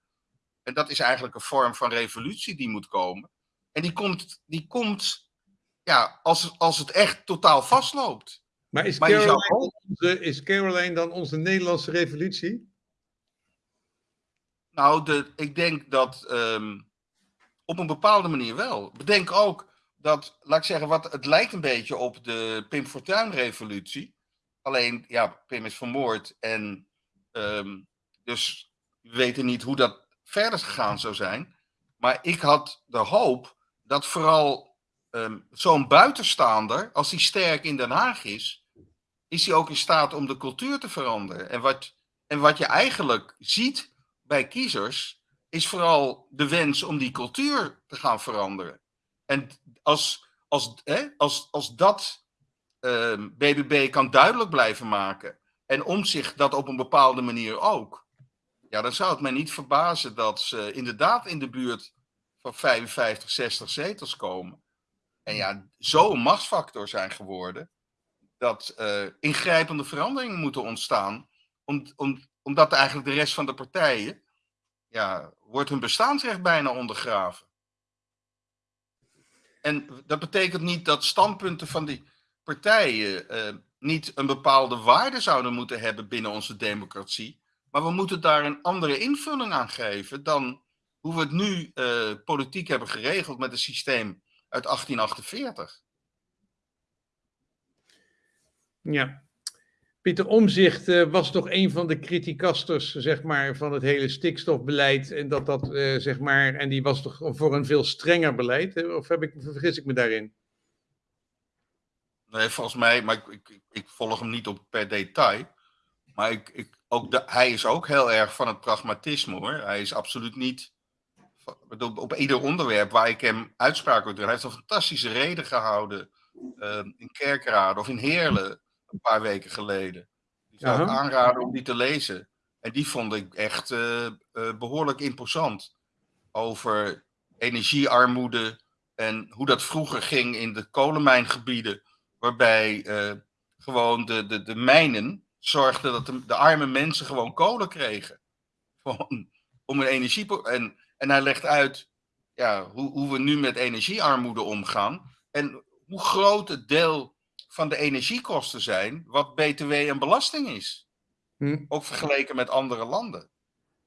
En dat is eigenlijk een vorm van revolutie die moet komen. En die komt, die komt ja, als, als het echt totaal vastloopt. Maar is Maar zou Caroline, onze, is Caroline dan onze Nederlandse revolutie? Nou, de, ik denk dat ehm, op een bepaalde manier wel. Bedenk ook dat, laat ik zeggen, wat, het lijkt een beetje op de Pim Fortuyn-revolutie. Alleen, ja, Pim is vermoord en ehm, dus we weten niet hoe dat verder gegaan zou zijn. Maar ik had de hoop dat vooral ehm, zo'n buitenstaander, als hij sterk in Den Haag is, is hij ook in staat om de cultuur te veranderen. En wat, en wat je eigenlijk ziet, bij kiezers is vooral de wens om die cultuur te gaan veranderen. En als, als, hè, als, als dat BBB ehm, kan duidelijk blijven maken en om zich dat op een bepaalde manier ook, ja, dan zou het mij niet verbazen dat ze inderdaad in de buurt van 55, 60 zetels komen. En ja, zo'n machtsfactor zijn geworden dat uh, ingrijpende veranderingen moeten ontstaan, om, om, omdat eigenlijk de rest van de partijen, ja, wordt hun bestaansrecht bijna ondergraven. En dat betekent niet dat standpunten van die partijen uh, niet een bepaalde waarde zouden moeten hebben binnen onze democratie, maar we moeten daar een andere invulling aan geven dan hoe we het nu uh, politiek hebben geregeld met het systeem uit 1848. Ja. Pieter Omzicht uh, was toch een van de criticasters zeg maar, van het hele stikstofbeleid. En, dat dat, uh, zeg maar, en die was toch voor een veel strenger beleid? Of heb ik, vergis ik me daarin? Nee, volgens mij, maar ik, ik, ik volg hem niet op per detail. Maar ik, ik, ook de, hij is ook heel erg van het pragmatisme hoor. Hij is absoluut niet. Op, op ieder onderwerp waar ik hem uitspraak over doe. Hij heeft een fantastische reden gehouden. Uh, in Kerkrade of in Heerlen een paar weken geleden. Die zou ik aanraden om die te lezen. En die vond ik echt uh, uh, behoorlijk imposant. Over energiearmoede en hoe dat vroeger ging in de kolenmijngebieden. Waarbij uh, gewoon de, de, de mijnen zorgden dat de, de, arme mensen gewoon kolen kregen. Gewoon om hun energie. En, en hij legt uit ja, hoe, hoe we nu met energiearmoede omgaan. En hoe groot het deel van de energiekosten zijn, wat BTW en belasting is. Hm. Ook vergeleken met andere landen.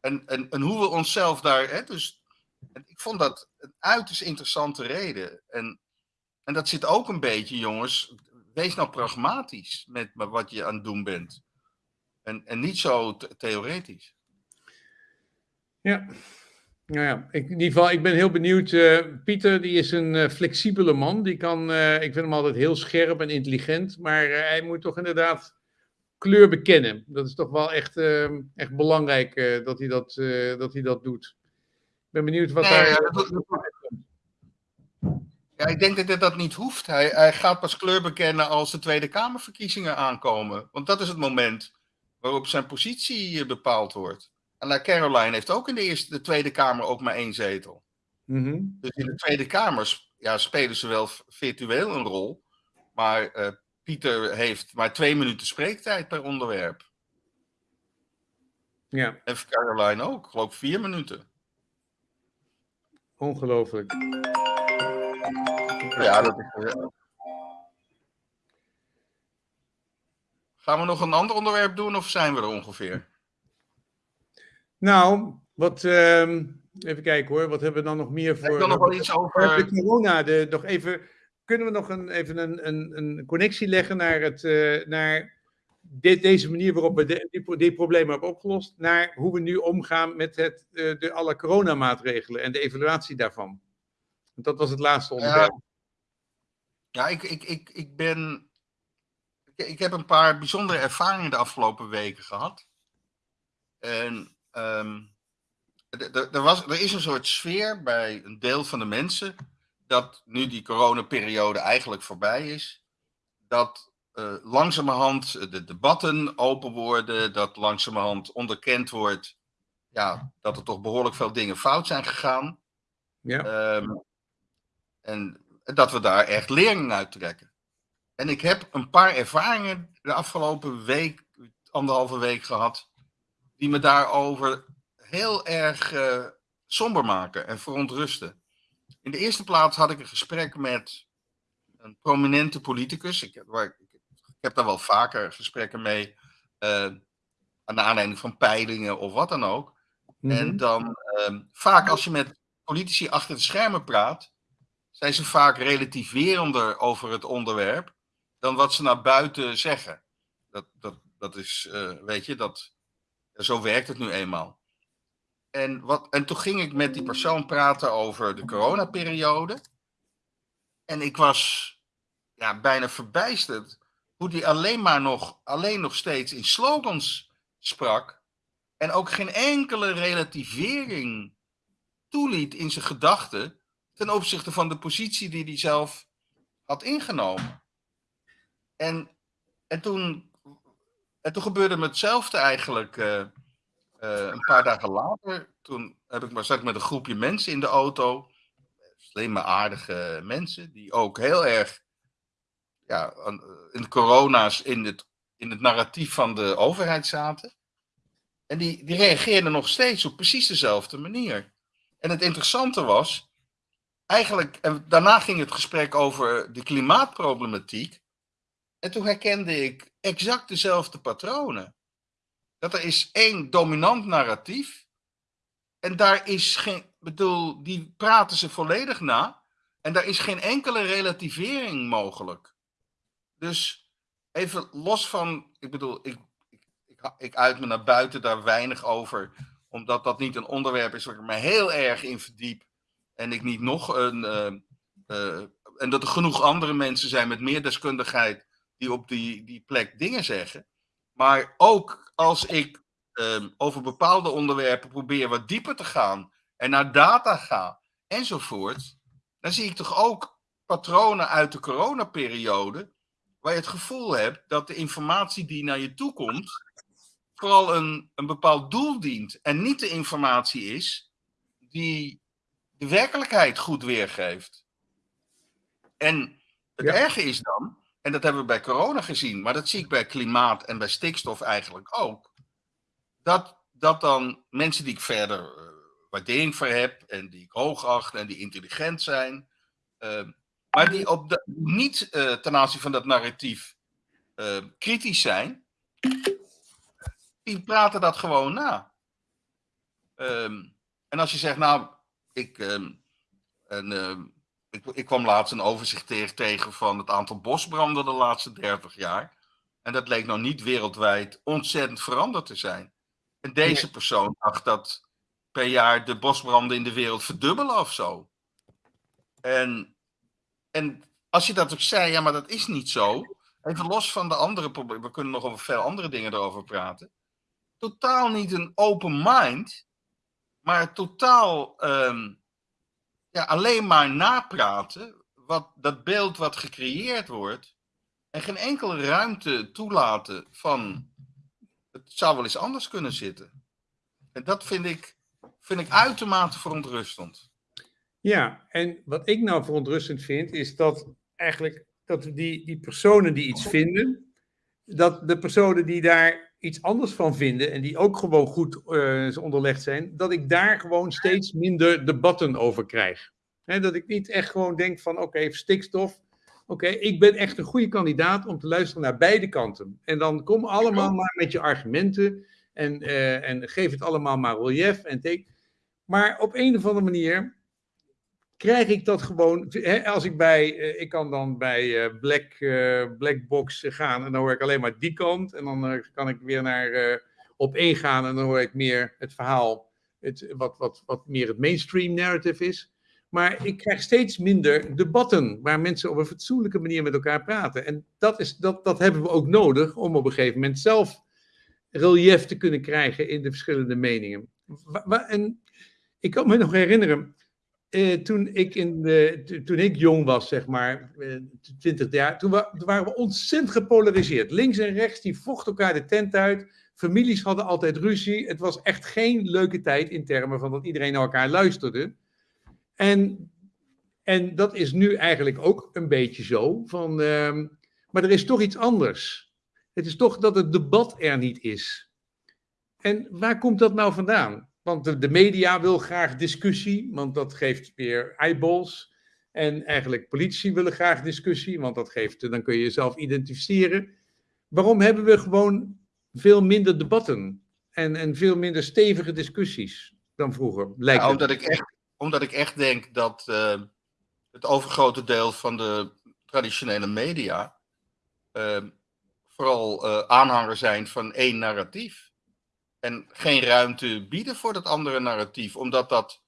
En, en, en hoe we onszelf daar. Hè, dus, ik vond dat een uiterst interessante reden. En, en dat zit ook een beetje, jongens. Wees nou pragmatisch met wat je aan het doen bent. En, en niet zo theoretisch. Ja, nou ja, ik, in ieder geval, ik ben heel benieuwd. Uh, Pieter, die is een uh, flexibele man. Die kan, uh, ik vind hem altijd heel scherp en intelligent. Maar hij moet toch inderdaad kleur bekennen. Dat is toch wel echt, echt belangrijk dat, hij dat, dat hij dat doet. Ik ben benieuwd wat nee, daar... Ja, dat, ja, ik denk dat hij dat niet hoeft. Hij, hij gaat pas kleur bekennen als de Tweede Kamerverkiezingen aankomen. Want dat is het moment waarop zijn positie bepaald wordt. En Caroline heeft ook in de, eerste, de Tweede Kamer ook maar één zetel. Mm-hmm. Dus in de Tweede Kamer ja, spelen ze wel virtueel een rol. Maar uh, Pieter heeft maar twee minuten spreektijd per onderwerp. Ja. En Caroline ook, geloof ik vier minuten. Ongelooflijk. Ja, dat is. Uh... Gaan we nog een ander onderwerp doen of zijn we er ongeveer? Nou, wat, uh, even kijken hoor, wat hebben we dan nog meer voor... Ik kan nog wel iets over... De corona, de, nog even, kunnen we nog een, even een, een, een connectie leggen naar, het, uh, naar dit, deze manier waarop we de, die, die, problemen hebben opgelost, naar hoe we nu omgaan met het, uh, de, alle coronamaatregelen en de evaluatie daarvan? Want dat was het laatste onderwerp. Ja, ja ik, ik, ik, ik ben... Ik heb een paar bijzondere ervaringen de afgelopen weken gehad. En Um, er, was, er is een soort sfeer bij een deel van de mensen dat nu die coronaperiode eigenlijk voorbij is, dat uh, langzamerhand de debatten open worden, dat langzamerhand onderkend wordt ja, dat er toch behoorlijk veel dingen fout zijn gegaan. Ja. Um, en dat we daar echt lering uit trekken. En ik heb een paar ervaringen de afgelopen week, anderhalve week gehad, die me daarover heel erg uh, somber maken en verontrusten. In de eerste plaats had ik een gesprek met een prominente politicus. Ik, waar, ik, ik heb daar wel vaker gesprekken mee, uh, aan de aanleiding van peilingen of wat dan ook. Mm -hmm. En dan, uh, vaak als je met politici achter de schermen praat, zijn ze vaak relativerender over het onderwerp dan wat ze naar buiten zeggen. Dat, dat, dat is, uh, weet je, dat, zo werkt het nu eenmaal. En, wat, en toen ging ik met die persoon praten over de coronaperiode. En ik was ja, bijna verbijsterd hoe die alleen maar nog, alleen nog steeds in slogans sprak. En ook geen enkele relativering toeliet in zijn gedachten ten opzichte van de positie die hij zelf had ingenomen. En, en, toen, en toen gebeurde me hetzelfde eigenlijk eh, eh, een paar dagen later. Toen heb ik maar, zat ik met een groepje mensen in de auto. Slimme, aardige mensen. Die ook heel erg ja, in de corona's in het, in het narratief van de overheid zaten. En die, die reageerden nog steeds op precies dezelfde manier. En het interessante was, eigenlijk, en daarna ging het gesprek over de klimaatproblematiek. En toen herkende ik exact dezelfde patronen. Dat er is één dominant narratief. En daar is geen, bedoel, die praten ze volledig na. En daar is geen enkele relativering mogelijk. Dus even los van, ik bedoel, ik, ik, ik, ik uit me naar buiten daar weinig over, omdat dat niet een onderwerp is waar ik me heel erg in verdiep. En ik niet nog een. Uh, uh, en dat er genoeg andere mensen zijn met meer deskundigheid die op die, die plek dingen zeggen. Maar ook als ik uh, over bepaalde onderwerpen probeer wat dieper te gaan en naar data ga enzovoort, dan zie ik toch ook patronen uit de coronaperiode waar je het gevoel hebt dat de informatie die naar je toe komt, vooral een, een bepaald doel dient en niet de informatie is die de werkelijkheid goed weergeeft. En het ja. erge is dan, en dat hebben we bij corona gezien, maar dat zie ik bij klimaat en bij stikstof eigenlijk ook, dat, dat dan mensen die ik verder uh, waardering voor heb en die ik hoog acht en die intelligent zijn, uh, maar die op de, niet uh, ten aanzien van dat narratief kritisch zijn, die praten dat gewoon na. Um, en als je zegt, nou, ik, en, ik, ik, kwam laatst een overzicht tegen van het aantal bosbranden de laatste 30 jaar. En dat leek nou niet wereldwijd ontzettend veranderd te zijn. En deze persoon dacht dat per jaar de bosbranden in de wereld verdubbelen of zo. En, en als je dat ook zei, ja, maar dat is niet zo. Even los van de andere problemen, we kunnen nog over veel andere dingen erover praten. Totaal niet een open mind, maar totaal um, ja, alleen maar napraten, wat, dat beeld wat gecreëerd wordt, en geen enkele ruimte toelaten van het zou wel eens anders kunnen zitten. En dat vind ik, vind ik uitermate verontrustend. Ja, en wat ik nou verontrustend vind, is dat eigenlijk dat die, die personen die iets vinden, dat de personen die daar iets anders van vinden en die ook gewoon goed uh, onderlegd zijn, dat ik daar gewoon steeds minder debatten over krijg. He, dat ik niet echt gewoon denk van oké, okay, stikstof, oké, okay, ik ben echt een goede kandidaat om te luisteren naar beide kanten. En dan kom allemaal maar met je argumenten en, uh, en geef het allemaal maar relief en teken. Maar op een of andere manier krijg ik dat gewoon. Hè, als ik bij, uh, ik kan dan bij uh, Black, uh, Blackbox gaan en dan hoor ik alleen maar die kant. En dan kan ik weer naar op één gaan en dan hoor ik meer het verhaal, het, wat, wat, wat meer het mainstream narrative is. Maar ik krijg steeds minder debatten waar mensen op een fatsoenlijke manier met elkaar praten. En dat, is, dat, dat hebben we ook nodig om op een gegeven moment zelf relief te kunnen krijgen in de verschillende meningen. En ik kan me nog herinneren, uh, toen, ik in de, toen ik jong was, zeg maar, uh, 20 jaar, toen, wa toen, waren we ontzettend gepolariseerd. Links en rechts, die vochten elkaar de tent uit. Families hadden altijd ruzie. Het was echt geen leuke tijd in termen van dat iedereen naar elkaar luisterde. En, en dat is nu eigenlijk ook een beetje zo. Van, uh, maar er is toch iets anders. Het is toch dat het debat er niet is. En waar komt dat nou vandaan? Want de, de, media wil graag discussie, want dat geeft weer eyeballs. En eigenlijk politici willen graag discussie, want dat geeft, dan kun je jezelf identificeren. Waarom hebben we gewoon veel minder debatten en, en veel minder stevige discussies dan vroeger? Lijkt ja, omdat, ik echt, omdat ik echt denk dat uh, het overgrote deel van de traditionele media uh, vooral uh, aanhanger zijn van één narratief en geen ruimte bieden voor dat andere narratief, omdat dat,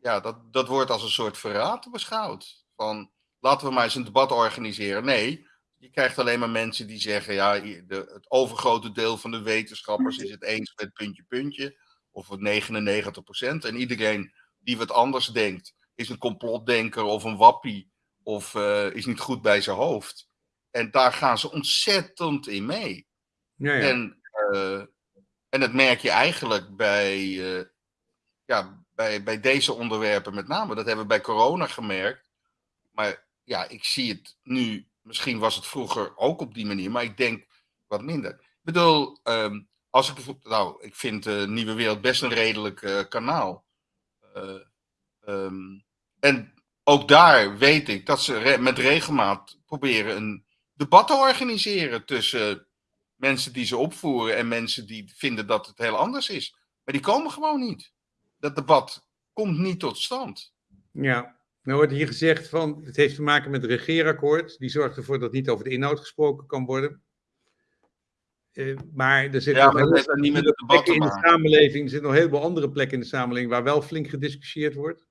ja, dat, dat wordt als een soort verraad beschouwd. Van laten we maar eens een debat organiseren. Nee, je krijgt alleen maar mensen die zeggen, ja, de, het overgrote deel van de wetenschappers is het eens met puntje, puntje. Of het 99 procent. En iedereen die wat anders denkt, is een complotdenker of een wappie. Of eh, is niet goed bij zijn hoofd. En daar gaan ze ontzettend in mee. Ja, ja. En, eh, en dat merk je eigenlijk bij, eh, ja, bij, bij deze onderwerpen met name. Dat hebben we bij corona gemerkt. Maar ja, ik zie het nu. Misschien was het vroeger ook op die manier, maar ik denk wat minder. Ik bedoel, ehm, als ik, nou, ik vind Nieuwe Wereld best een redelijk uh, kanaal. Um, en ook daar weet ik dat ze met regelmaat proberen een debat te organiseren tussen mensen die ze opvoeren en mensen die vinden dat het heel anders is. Maar die komen gewoon niet. Dat debat komt niet tot stand. Ja, nou wordt hier gezegd van het heeft te maken met het regeerakkoord. Die zorgt ervoor dat niet over de inhoud gesproken kan worden. Uh, maar er zitten ja, nog maar dat niet met het debat plekken in de samenleving. Er zitten nog een heleboel andere plekken in de samenleving waar wel flink gediscussieerd wordt.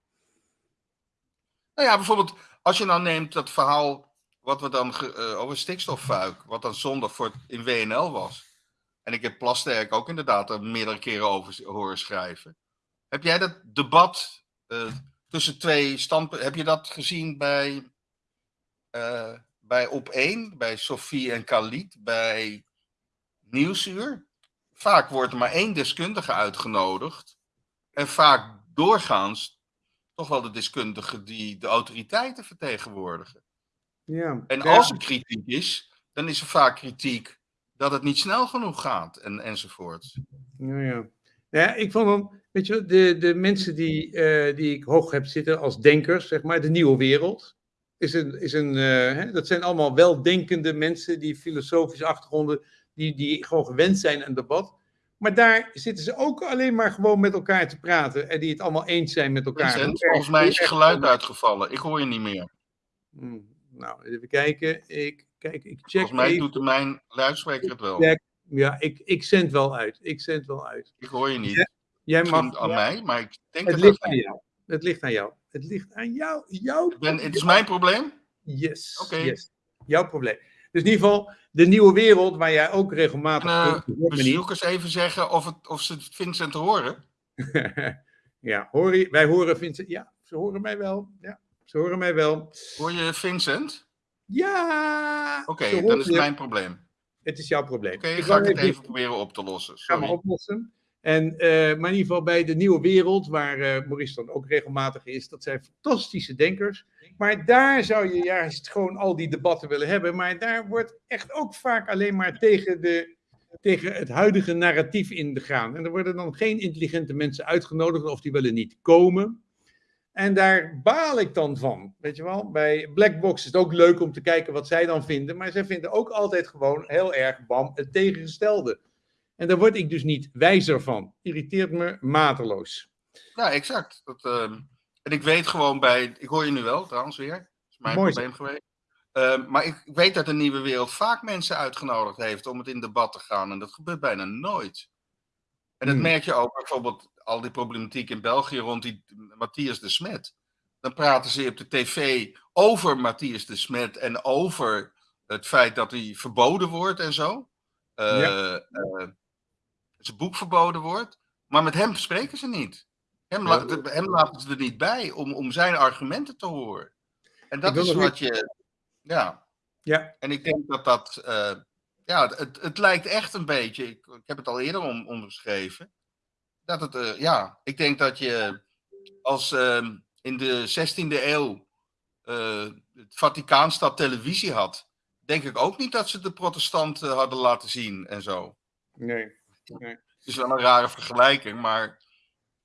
Nou ja, bijvoorbeeld als je nou neemt dat verhaal wat we dan uh, over stikstoffuik, wat dan zondag voor in WNL was. En ik heb Plasterk ook inderdaad er meerdere keren over horen schrijven. Heb jij dat debat uh, tussen twee standpunten, heb je dat gezien bij, uh, bij Op 1, bij Sophie en Khalid, bij Nieuwsuur? Vaak wordt er maar één deskundige uitgenodigd. En vaak doorgaans toch wel de deskundigen die de autoriteiten vertegenwoordigen. Ja, en als er kritiek is, dan is er vaak kritiek dat het niet snel genoeg gaat en, enzovoort. Ja, ja. ja, ik vond dan, weet je, de, de mensen die, uh, die ik hoog heb zitten als denkers, zeg maar, de nieuwe wereld, is een, is een uh, hè, dat zijn allemaal weldenkende mensen die filosofische achtergronden, die, die gewoon gewend zijn aan debat. Maar daar zitten ze ook alleen maar gewoon met elkaar te praten en die het allemaal eens zijn met elkaar. Vincent, volgens mij is je geluid uitgevallen. Ik hoor je niet meer. Hmm, nou, even kijken. Ik, kijk, ik check volgens mij even. doet mijn luidspreker het wel. Check. Ja, ik, ik zend wel uit. Ik zend wel uit. Ik hoor je niet. Ja, jij mag. Aan mij, maar ik denk Het dat ligt aan jou. Het ligt aan jou. Het ligt aan jou. Jouw Ik Ben, het is mijn probleem? Yes. Oké. yes. Jouw probleem. Dus in ieder geval, de nieuwe wereld waar jij ook regelmatig. En, uh, bezoekers even zeggen of, het, of ze Vincent horen. ja, hoor je, wij horen Vincent. Ja, ze horen mij wel. Ja, ze horen mij wel. Hoor je Vincent? Ja. Oké, dan horen is mijn probleem. Het is jouw probleem. Oké, Ik ga ik het even- proberen op te lossen. Sorry. oplossen. En, eh, maar in ieder geval bij de nieuwe wereld, waar eh, Maurice dan ook regelmatig is, dat zijn fantastische denkers. Maar daar zou je juist gewoon al die debatten willen hebben. Maar daar wordt echt ook vaak alleen maar tegen, de, tegen het huidige narratief ingegaan. En er worden dan geen intelligente mensen uitgenodigd of die willen niet komen. En daar baal ik dan van. Weet je wel, bij Blackbox is het ook leuk om te kijken wat zij dan vinden. Maar zij vinden ook altijd gewoon heel erg bam het tegengestelde. En daar word ik dus niet wijzer van. Irriteert me mateloos. Ja, exact. Dat, ehm, en ik weet gewoon bij. Ik hoor je nu wel trouwens weer. Dat is mijn Mooi probleem geweest. Ehm, maar ik, ik weet dat de nieuwe wereld vaak mensen uitgenodigd heeft om het in debat te gaan. En dat gebeurt bijna nooit. En dat Hmm. merk je ook bijvoorbeeld al die problematiek in België rond die Matthias de Smet. Dan praten ze op de tv over Matthias de Smet en over het feit dat hij verboden wordt en zo. Ja. eh, zijn boek verboden wordt. Maar met hem spreken ze niet. Hem, la- hem laten ze er niet bij om, om zijn argumenten te horen. En dat is wat je. Ja, Ja, en ik denk dat dat. eh, ja, het, het lijkt echt een beetje. Ik, ik heb het al eerder om, omschreven. Dat het. ja, ik denk dat je. Als ehm, in de 16e eeuw. eh, het Vaticaanstad televisie had. Denk ik ook niet dat ze de protestanten hadden laten zien en zo. nee. Het is wel een rare vergelijking, maar.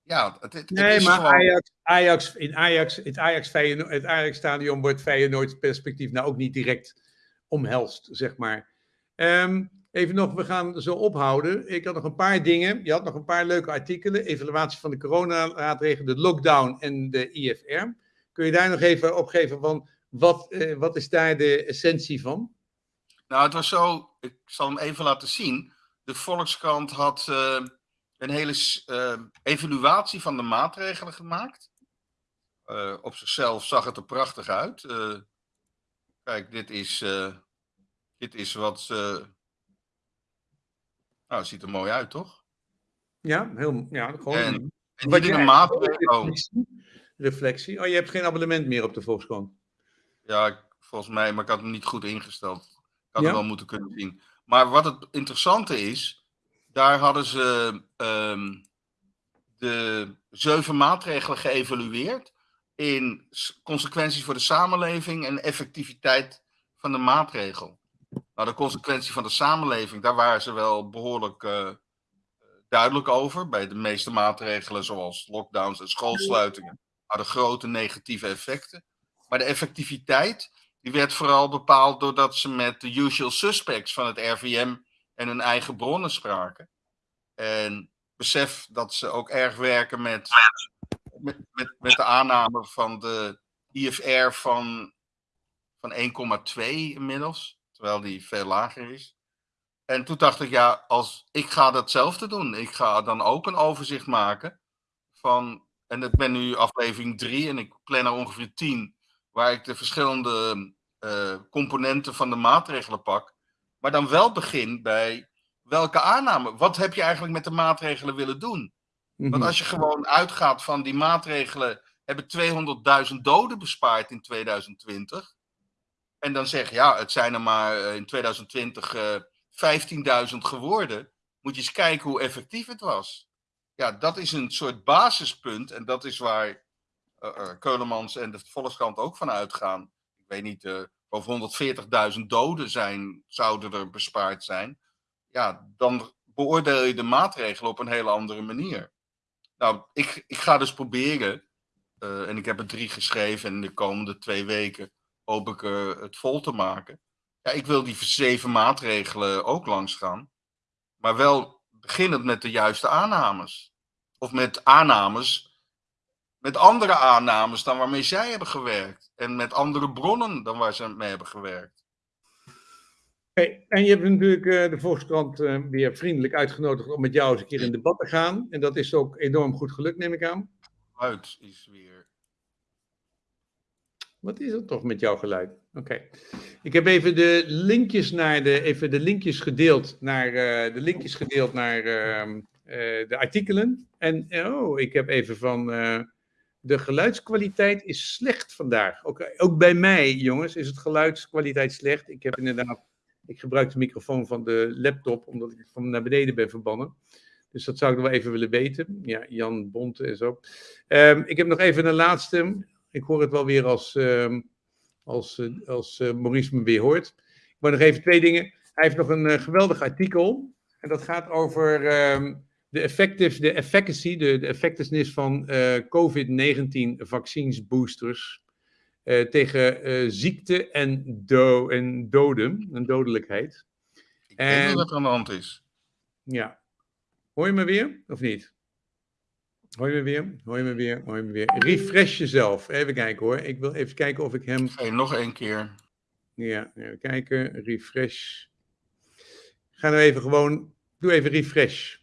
Ja, het, het, Nee, is maar gewoon. Ajax, Ajax, in Ajax, het Ajax, het Ajax stadion wordt Feyenoord perspectief nou ook niet direct omhelst, zeg maar. Ehm, even nog, we gaan zo ophouden. Ik had nog een paar dingen. Je had nog een paar leuke artikelen. Evaluatie van de coronamaatregelen, de lockdown en de IFR. Kun je daar nog even opgeven van wat, eh, wat is daar de essentie van? Nou, het was zo. Ik zal hem even laten zien. De Volkskrant had eh, een hele eh, evaluatie van de maatregelen gemaakt. Op zichzelf zag het er prachtig uit. Kijk, dit is. Dit is wat. Nou, het ziet er mooi uit, toch? Ja, heel, ja gewoon. En, en Wat maatregel. Oh, reflectie, reflectie. Oh, je hebt geen abonnement meer op de Volkskrant. ja, volgens mij, maar ik had hem niet goed ingesteld. Ik had Ja? hem wel moeten kunnen zien. Maar wat het interessante is, daar hadden ze ehm, de zeven maatregelen geëvalueerd in consequenties voor de samenleving en effectiviteit van de maatregel. Nou, de consequentie van de samenleving, daar waren ze wel behoorlijk eh, duidelijk over. Bij de meeste maatregelen, zoals lockdowns en schoolsluitingen, hadden grote negatieve effecten. Maar de effectiviteit, die werd vooral bepaald doordat ze met de usual suspects van het RVM en hun eigen bronnen spraken. En besef dat ze ook erg werken met, met, met, met de aanname van de IFR van, van 1,2 inmiddels, terwijl die veel lager is. En toen dacht ik, ja, als ik ga datzelfde doen. Ik ga dan ook een overzicht maken van, en ik ben nu aflevering 3 en ik plan er ongeveer 10, waar ik de verschillende eh, componenten van de maatregelen pak. Maar dan wel begin bij welke aanname, wat heb je eigenlijk met de maatregelen willen doen? Want Mhm. als je gewoon uitgaat van die maatregelen hebben 200.000 doden bespaard in 2020. En dan zeg je, ja, het zijn er maar eh, in 2020 eh 15.000 geworden. Moet je eens kijken hoe effectief het was. Ja, dat is een soort basispunt. En dat is waar eh, eh, Keulemans en de Volkskrant ook van uitgaan. Ik weet niet, eh over 140.000 doden zijn, zouden er bespaard zijn. Ja, dan beoordeel je de maatregelen op een hele andere manier. Nou, ik, ik ga dus proberen, eh, en ik heb er drie geschreven en in de komende twee weken ik eh, het vol te maken. Ja, ik wil die zeven maatregelen ook langs gaan, maar wel beginnend met de juiste aannames. Of met aannames, met andere aannames dan waarmee zij hebben gewerkt. En met andere bronnen dan waar ze mee hebben gewerkt. Hey, en je hebt natuurlijk eh, de Volkskrant eh, weer vriendelijk uitgenodigd om met jou eens een keer in debat te gaan. En dat is ook enorm goed gelukt, neem ik aan. Uit is weer. Wat is er toch met jouw geluid? Oké. Ik heb even de linkjes naar de, even de linkjes gedeeld naar, eh, de linkjes gedeeld naar ehm, eh, de artikelen. En oh, ik heb even van eh, de geluidskwaliteit is slecht vandaag. Ook, ook bij mij, jongens, is het geluidskwaliteit slecht. Ik heb inderdaad, ik gebruik de microfoon van de laptop omdat ik van naar beneden ben verbannen. Dus dat zou ik wel even willen weten. Ja, Jan Bonte en zo. Ehm, ik heb nog even een laatste. Ik hoor het wel weer als, ehm, als, eh, als eh, Maurice me weer hoort. Ik wil nog even twee dingen. Hij heeft nog een eh, geweldig artikel. En dat gaat over ehm, de, effective, de efficacy, de, de effectiveness van eh, COVID-19 vaccinsboosters. tegen ziekte en, do en doden, en dodelijkheid. Ik En- niet wat er aan de hand is. Ja. Hoor je me weer of niet? Hoor je me weer? Hoor je me weer? Hoor je me weer? Refresh jezelf. Even kijken hoor. Ik wil even kijken of ik hem. Je nog één keer. Ja, even kijken. Refresh. Ga nou even gewoon. Doe even refresh.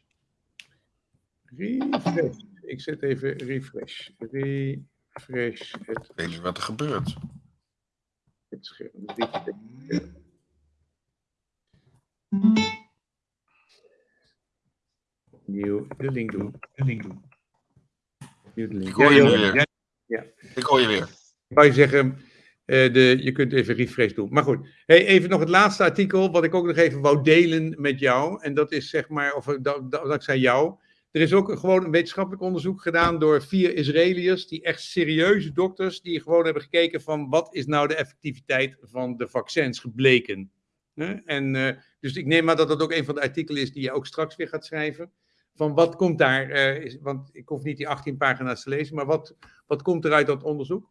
Refresh. Ik zet even refresh. Refresh het, Ik weet niet wat er gebeurt. het scherm. Nieuw de link doen. De link doen. Ik hoor je Ja, nu ja, weer. ja. Ik hoor je weer. Ik wou je zeggen, eh, de, je kunt even refresh doen. Maar goed, hey, even nog het laatste artikel, wat ik ook nog even wou delen met jou. En dat is zeg maar, of eh, da- da- dankzij jou. Er is ook een- gewoon een wetenschappelijk onderzoek gedaan door vier Israëliërs, die echt serieuze dokters, die gewoon hebben gekeken van wat is nou de effectiviteit van de vaccins gebleken. Hè? En, eh, dus ik neem maar dat dat ook een van de artikelen is die je ook straks weer gaat schrijven. Van wat komt daar, eh, is, want ik hoef niet die 18 pagina's te lezen, maar wat, wat komt er uit dat onderzoek?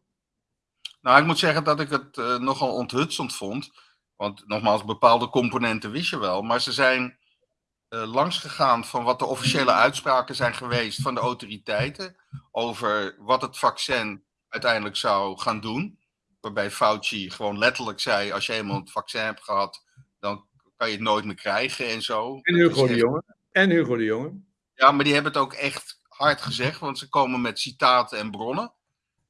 Nou, ik moet zeggen dat ik het eh, nogal onthutsend vond. Want nogmaals, bepaalde componenten wist je wel. Maar ze zijn eh langs gegaan van wat de officiële uitspraken zijn geweest van de autoriteiten. Over wat het vaccin uiteindelijk zou gaan doen. Waarbij Fauci gewoon letterlijk zei: als je eenmaal het vaccin hebt gehad, dan kan je het nooit meer krijgen en zo. En Hugo de Jonge. En Hugo de Jonge. Ja, maar die hebben het ook echt hard gezegd, want ze komen met citaten en bronnen.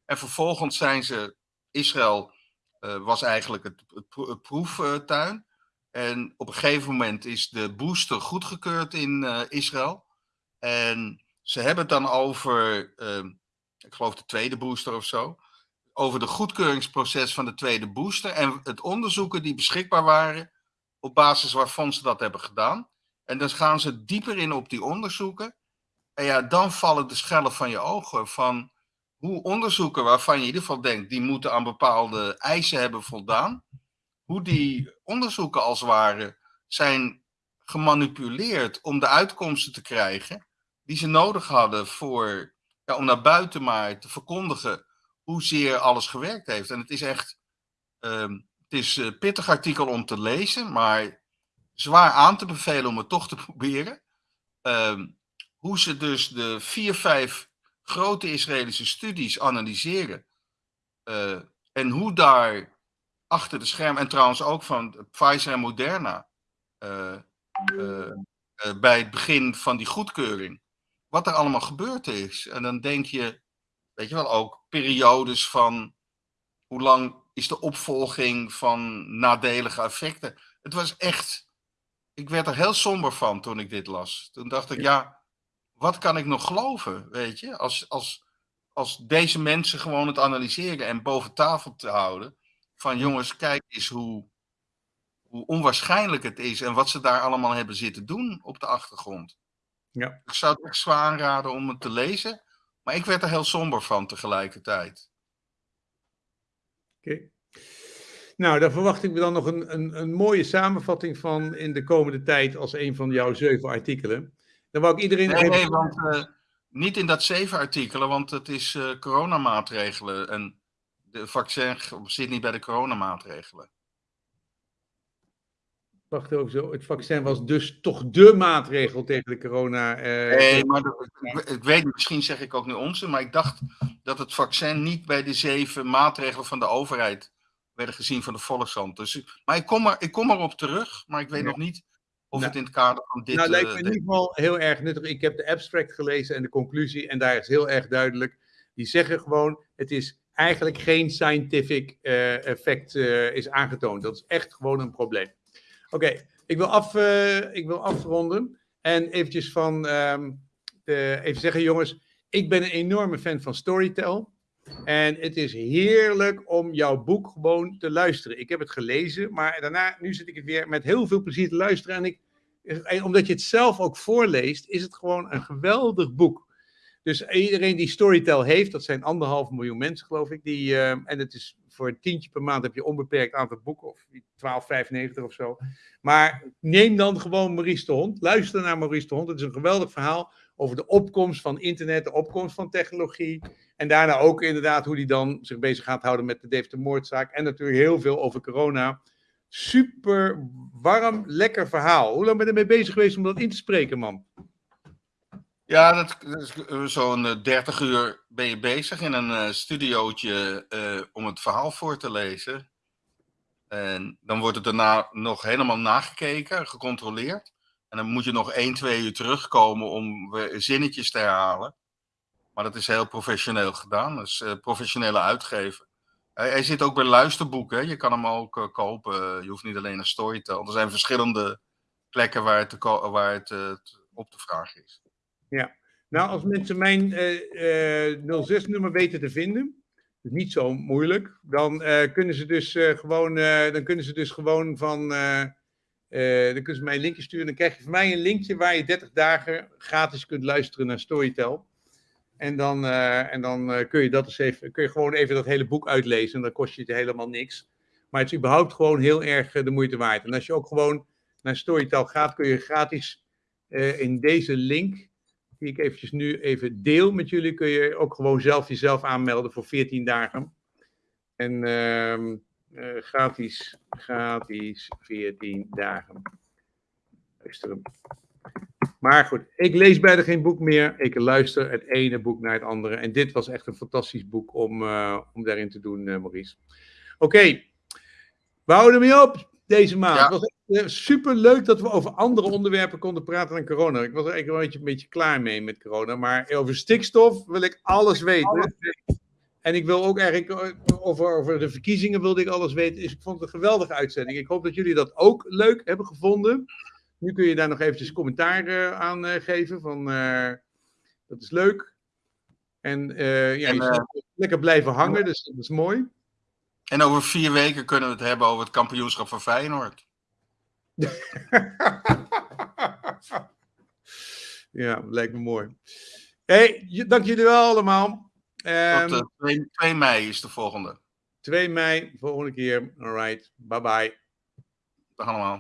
En vervolgens zijn ze, Israël eh, was eigenlijk het, het, pro- het proeftuin. En op een gegeven moment is de booster goedgekeurd in eh, Israël. En ze hebben het dan over, ehm, ik geloof de tweede booster of zo. Over de goedkeuringsproces van de tweede booster. En het onderzoeken die beschikbaar waren. Op basis waarvan ze dat hebben gedaan. En dan gaan ze dieper in op die onderzoeken. En ja, dan vallen de schellen van je ogen. Van hoe onderzoeken waarvan je in ieder geval denkt, die moeten aan bepaalde eisen hebben voldaan. Hoe die onderzoeken als het ware zijn gemanipuleerd om de uitkomsten te krijgen die ze nodig hadden voor, ja, om naar buiten maar te verkondigen hoezeer alles gewerkt heeft. En het is echt, ehm, het is een pittig artikel om te lezen, maar zwaar aan te bevelen om het toch te proberen. Ehm, hoe ze dus de vier, vijf grote Israëlische studies analyseren. eh, en hoe daar achter de schermen, en trouwens ook van Pfizer en Moderna, eh, eh, bij het begin van die goedkeuring, wat er allemaal gebeurd is. En dan denk je, weet je wel, ook periodes van hoe lang is de opvolging van nadelige effecten. Het was echt, ik werd er heel somber van toen ik dit las. Toen dacht ik, ja, wat kan ik nog geloven, weet je? Als, als, als deze mensen gewoon het analyseren en boven tafel te houden. Van jongens, kijk eens hoe, hoe onwaarschijnlijk het is en wat ze daar allemaal hebben zitten doen op de achtergrond. Ja. Ik zou het echt zwaar aanraden om het te lezen. Maar ik werd er heel somber van tegelijkertijd. Oké. Nou, daar verwacht ik me dan nog een, een, een mooie samenvatting van in de komende tijd als een van jouw zeven artikelen. Dan wou ik iedereen. Nee, even- nee, want eh, niet in dat zeven artikelen, want het is eh, coronamaatregelen. En de vaccin zit niet bij de coronamaatregelen. Wacht ook zo. Het vaccin was dus toch de maatregel tegen de corona. eh, Nee, maar dat- ik, ik weet misschien zeg ik ook nu onzin, maar ik dacht dat het vaccin niet bij de zeven maatregelen van de overheid werden gezien van de Volkshand. Dus, maar ik kom, er, ik kom erop terug, maar ik weet Ja. nog niet of Nou, het in het kader van dit... nou, lijkt eh, me in ieder geval heel erg nuttig. Ik heb de abstract gelezen en de conclusie, en daar is heel erg duidelijk. Die zeggen gewoon: het is eigenlijk geen scientific eh, effect eh, is aangetoond. Dat is echt gewoon een probleem. Oké, ik, wil af, ik wil afronden en eventjes van ehm, even zeggen, jongens, ik ben een enorme fan van Storytel. En het is heerlijk om jouw boek gewoon te luisteren. Ik heb het gelezen, maar daarna, nu zit ik weer met heel veel plezier te luisteren. En ik, en omdat je het zelf ook voorleest, is het gewoon een geweldig boek. Dus iedereen die Storytel heeft, dat zijn anderhalf miljoen mensen, geloof ik. Die, eh, en het is voor een tientje per maand heb je onbeperkt aantal boeken, of 12,95 of zo. Maar neem dan gewoon Maurice de Hond. Luister naar Maurice de Hond. Het is een geweldig verhaal over de opkomst van internet, de opkomst van technologie. En daarna ook inderdaad hoe hij dan zich bezig gaat houden met de Deventer moordzaak. En natuurlijk heel veel over corona. Super warm, lekker verhaal. Hoe lang ben je ermee bezig geweest om dat in te spreken, man? Ja, dat, is eh, zo'n eh, 30 uur ben je bezig in een eh, studiootje eh, om het verhaal voor te lezen. En dan wordt het daarna nog helemaal nagekeken, gecontroleerd. En dan moet je nog 1, 2 uur terugkomen om zinnetjes te herhalen. Maar dat is heel professioneel gedaan. Dat is eh, professionele uitgever. Hij, zit ook bij luisterboeken. Je kan hem ook eh, kopen. Je hoeft niet alleen naar Storytel. Er zijn verschillende plekken waar het, waar het eh, op te vragen is. Nou, als mensen mijn eh, eh, 06-nummer weten te vinden, is niet zo moeilijk, dan kunnen ze dus gewoon, dan kunnen ze dus gewoon van, eh, dan kunnen ze mij een linkje sturen. Dan krijg je van mij een linkje waar je 30 dagen gratis kunt luisteren naar Storytel. En dan, eh, en dan eh, kun je dat eens even, kun je gewoon even dat hele boek uitlezen. En dan kost je het helemaal niks. Maar het is überhaupt gewoon heel erg de moeite waard. En als je ook gewoon naar Storytel gaat, kun je gratis in deze link die ik eventjes nu even deel met jullie, kun je ook gewoon zelf jezelf aanmelden voor 14 dagen. En ehm, eh, gratis, gratis 14 dagen. Luisteren. Maar goed, ik lees bijna geen boek meer. Ik luister het ene boek naar het andere. En dit was echt een fantastisch boek om, eh, om daarin te doen, eh, Maurice. Oké, we houden ermee op deze maand. Ja. Het was echt super leuk dat we over andere onderwerpen konden praten dan corona. Ik was er eigenlijk wel een beetje, een beetje klaar mee met corona. Maar over stikstof wil ik alles weten. En ik wil ook eigenlijk eh, over, over de verkiezingen wilde ik alles weten. Dus ik vond het een geweldige uitzending. Ik hoop dat jullie dat ook leuk hebben gevonden. Nu kun je daar nog eventjes commentaar eh, aan eh, geven. Van, dat is leuk. En ja, En, je zal lekker blijven hangen, dus dat is mooi. En over vier weken kunnen we het hebben over het kampioenschap van Feyenoord. ja, lijkt me mooi. Hey, dank jullie wel allemaal. Ehm, Tot, eh, 2, 2 mei is de volgende. 2 mei, volgende keer. Alright, bye bye. Dag allemaal.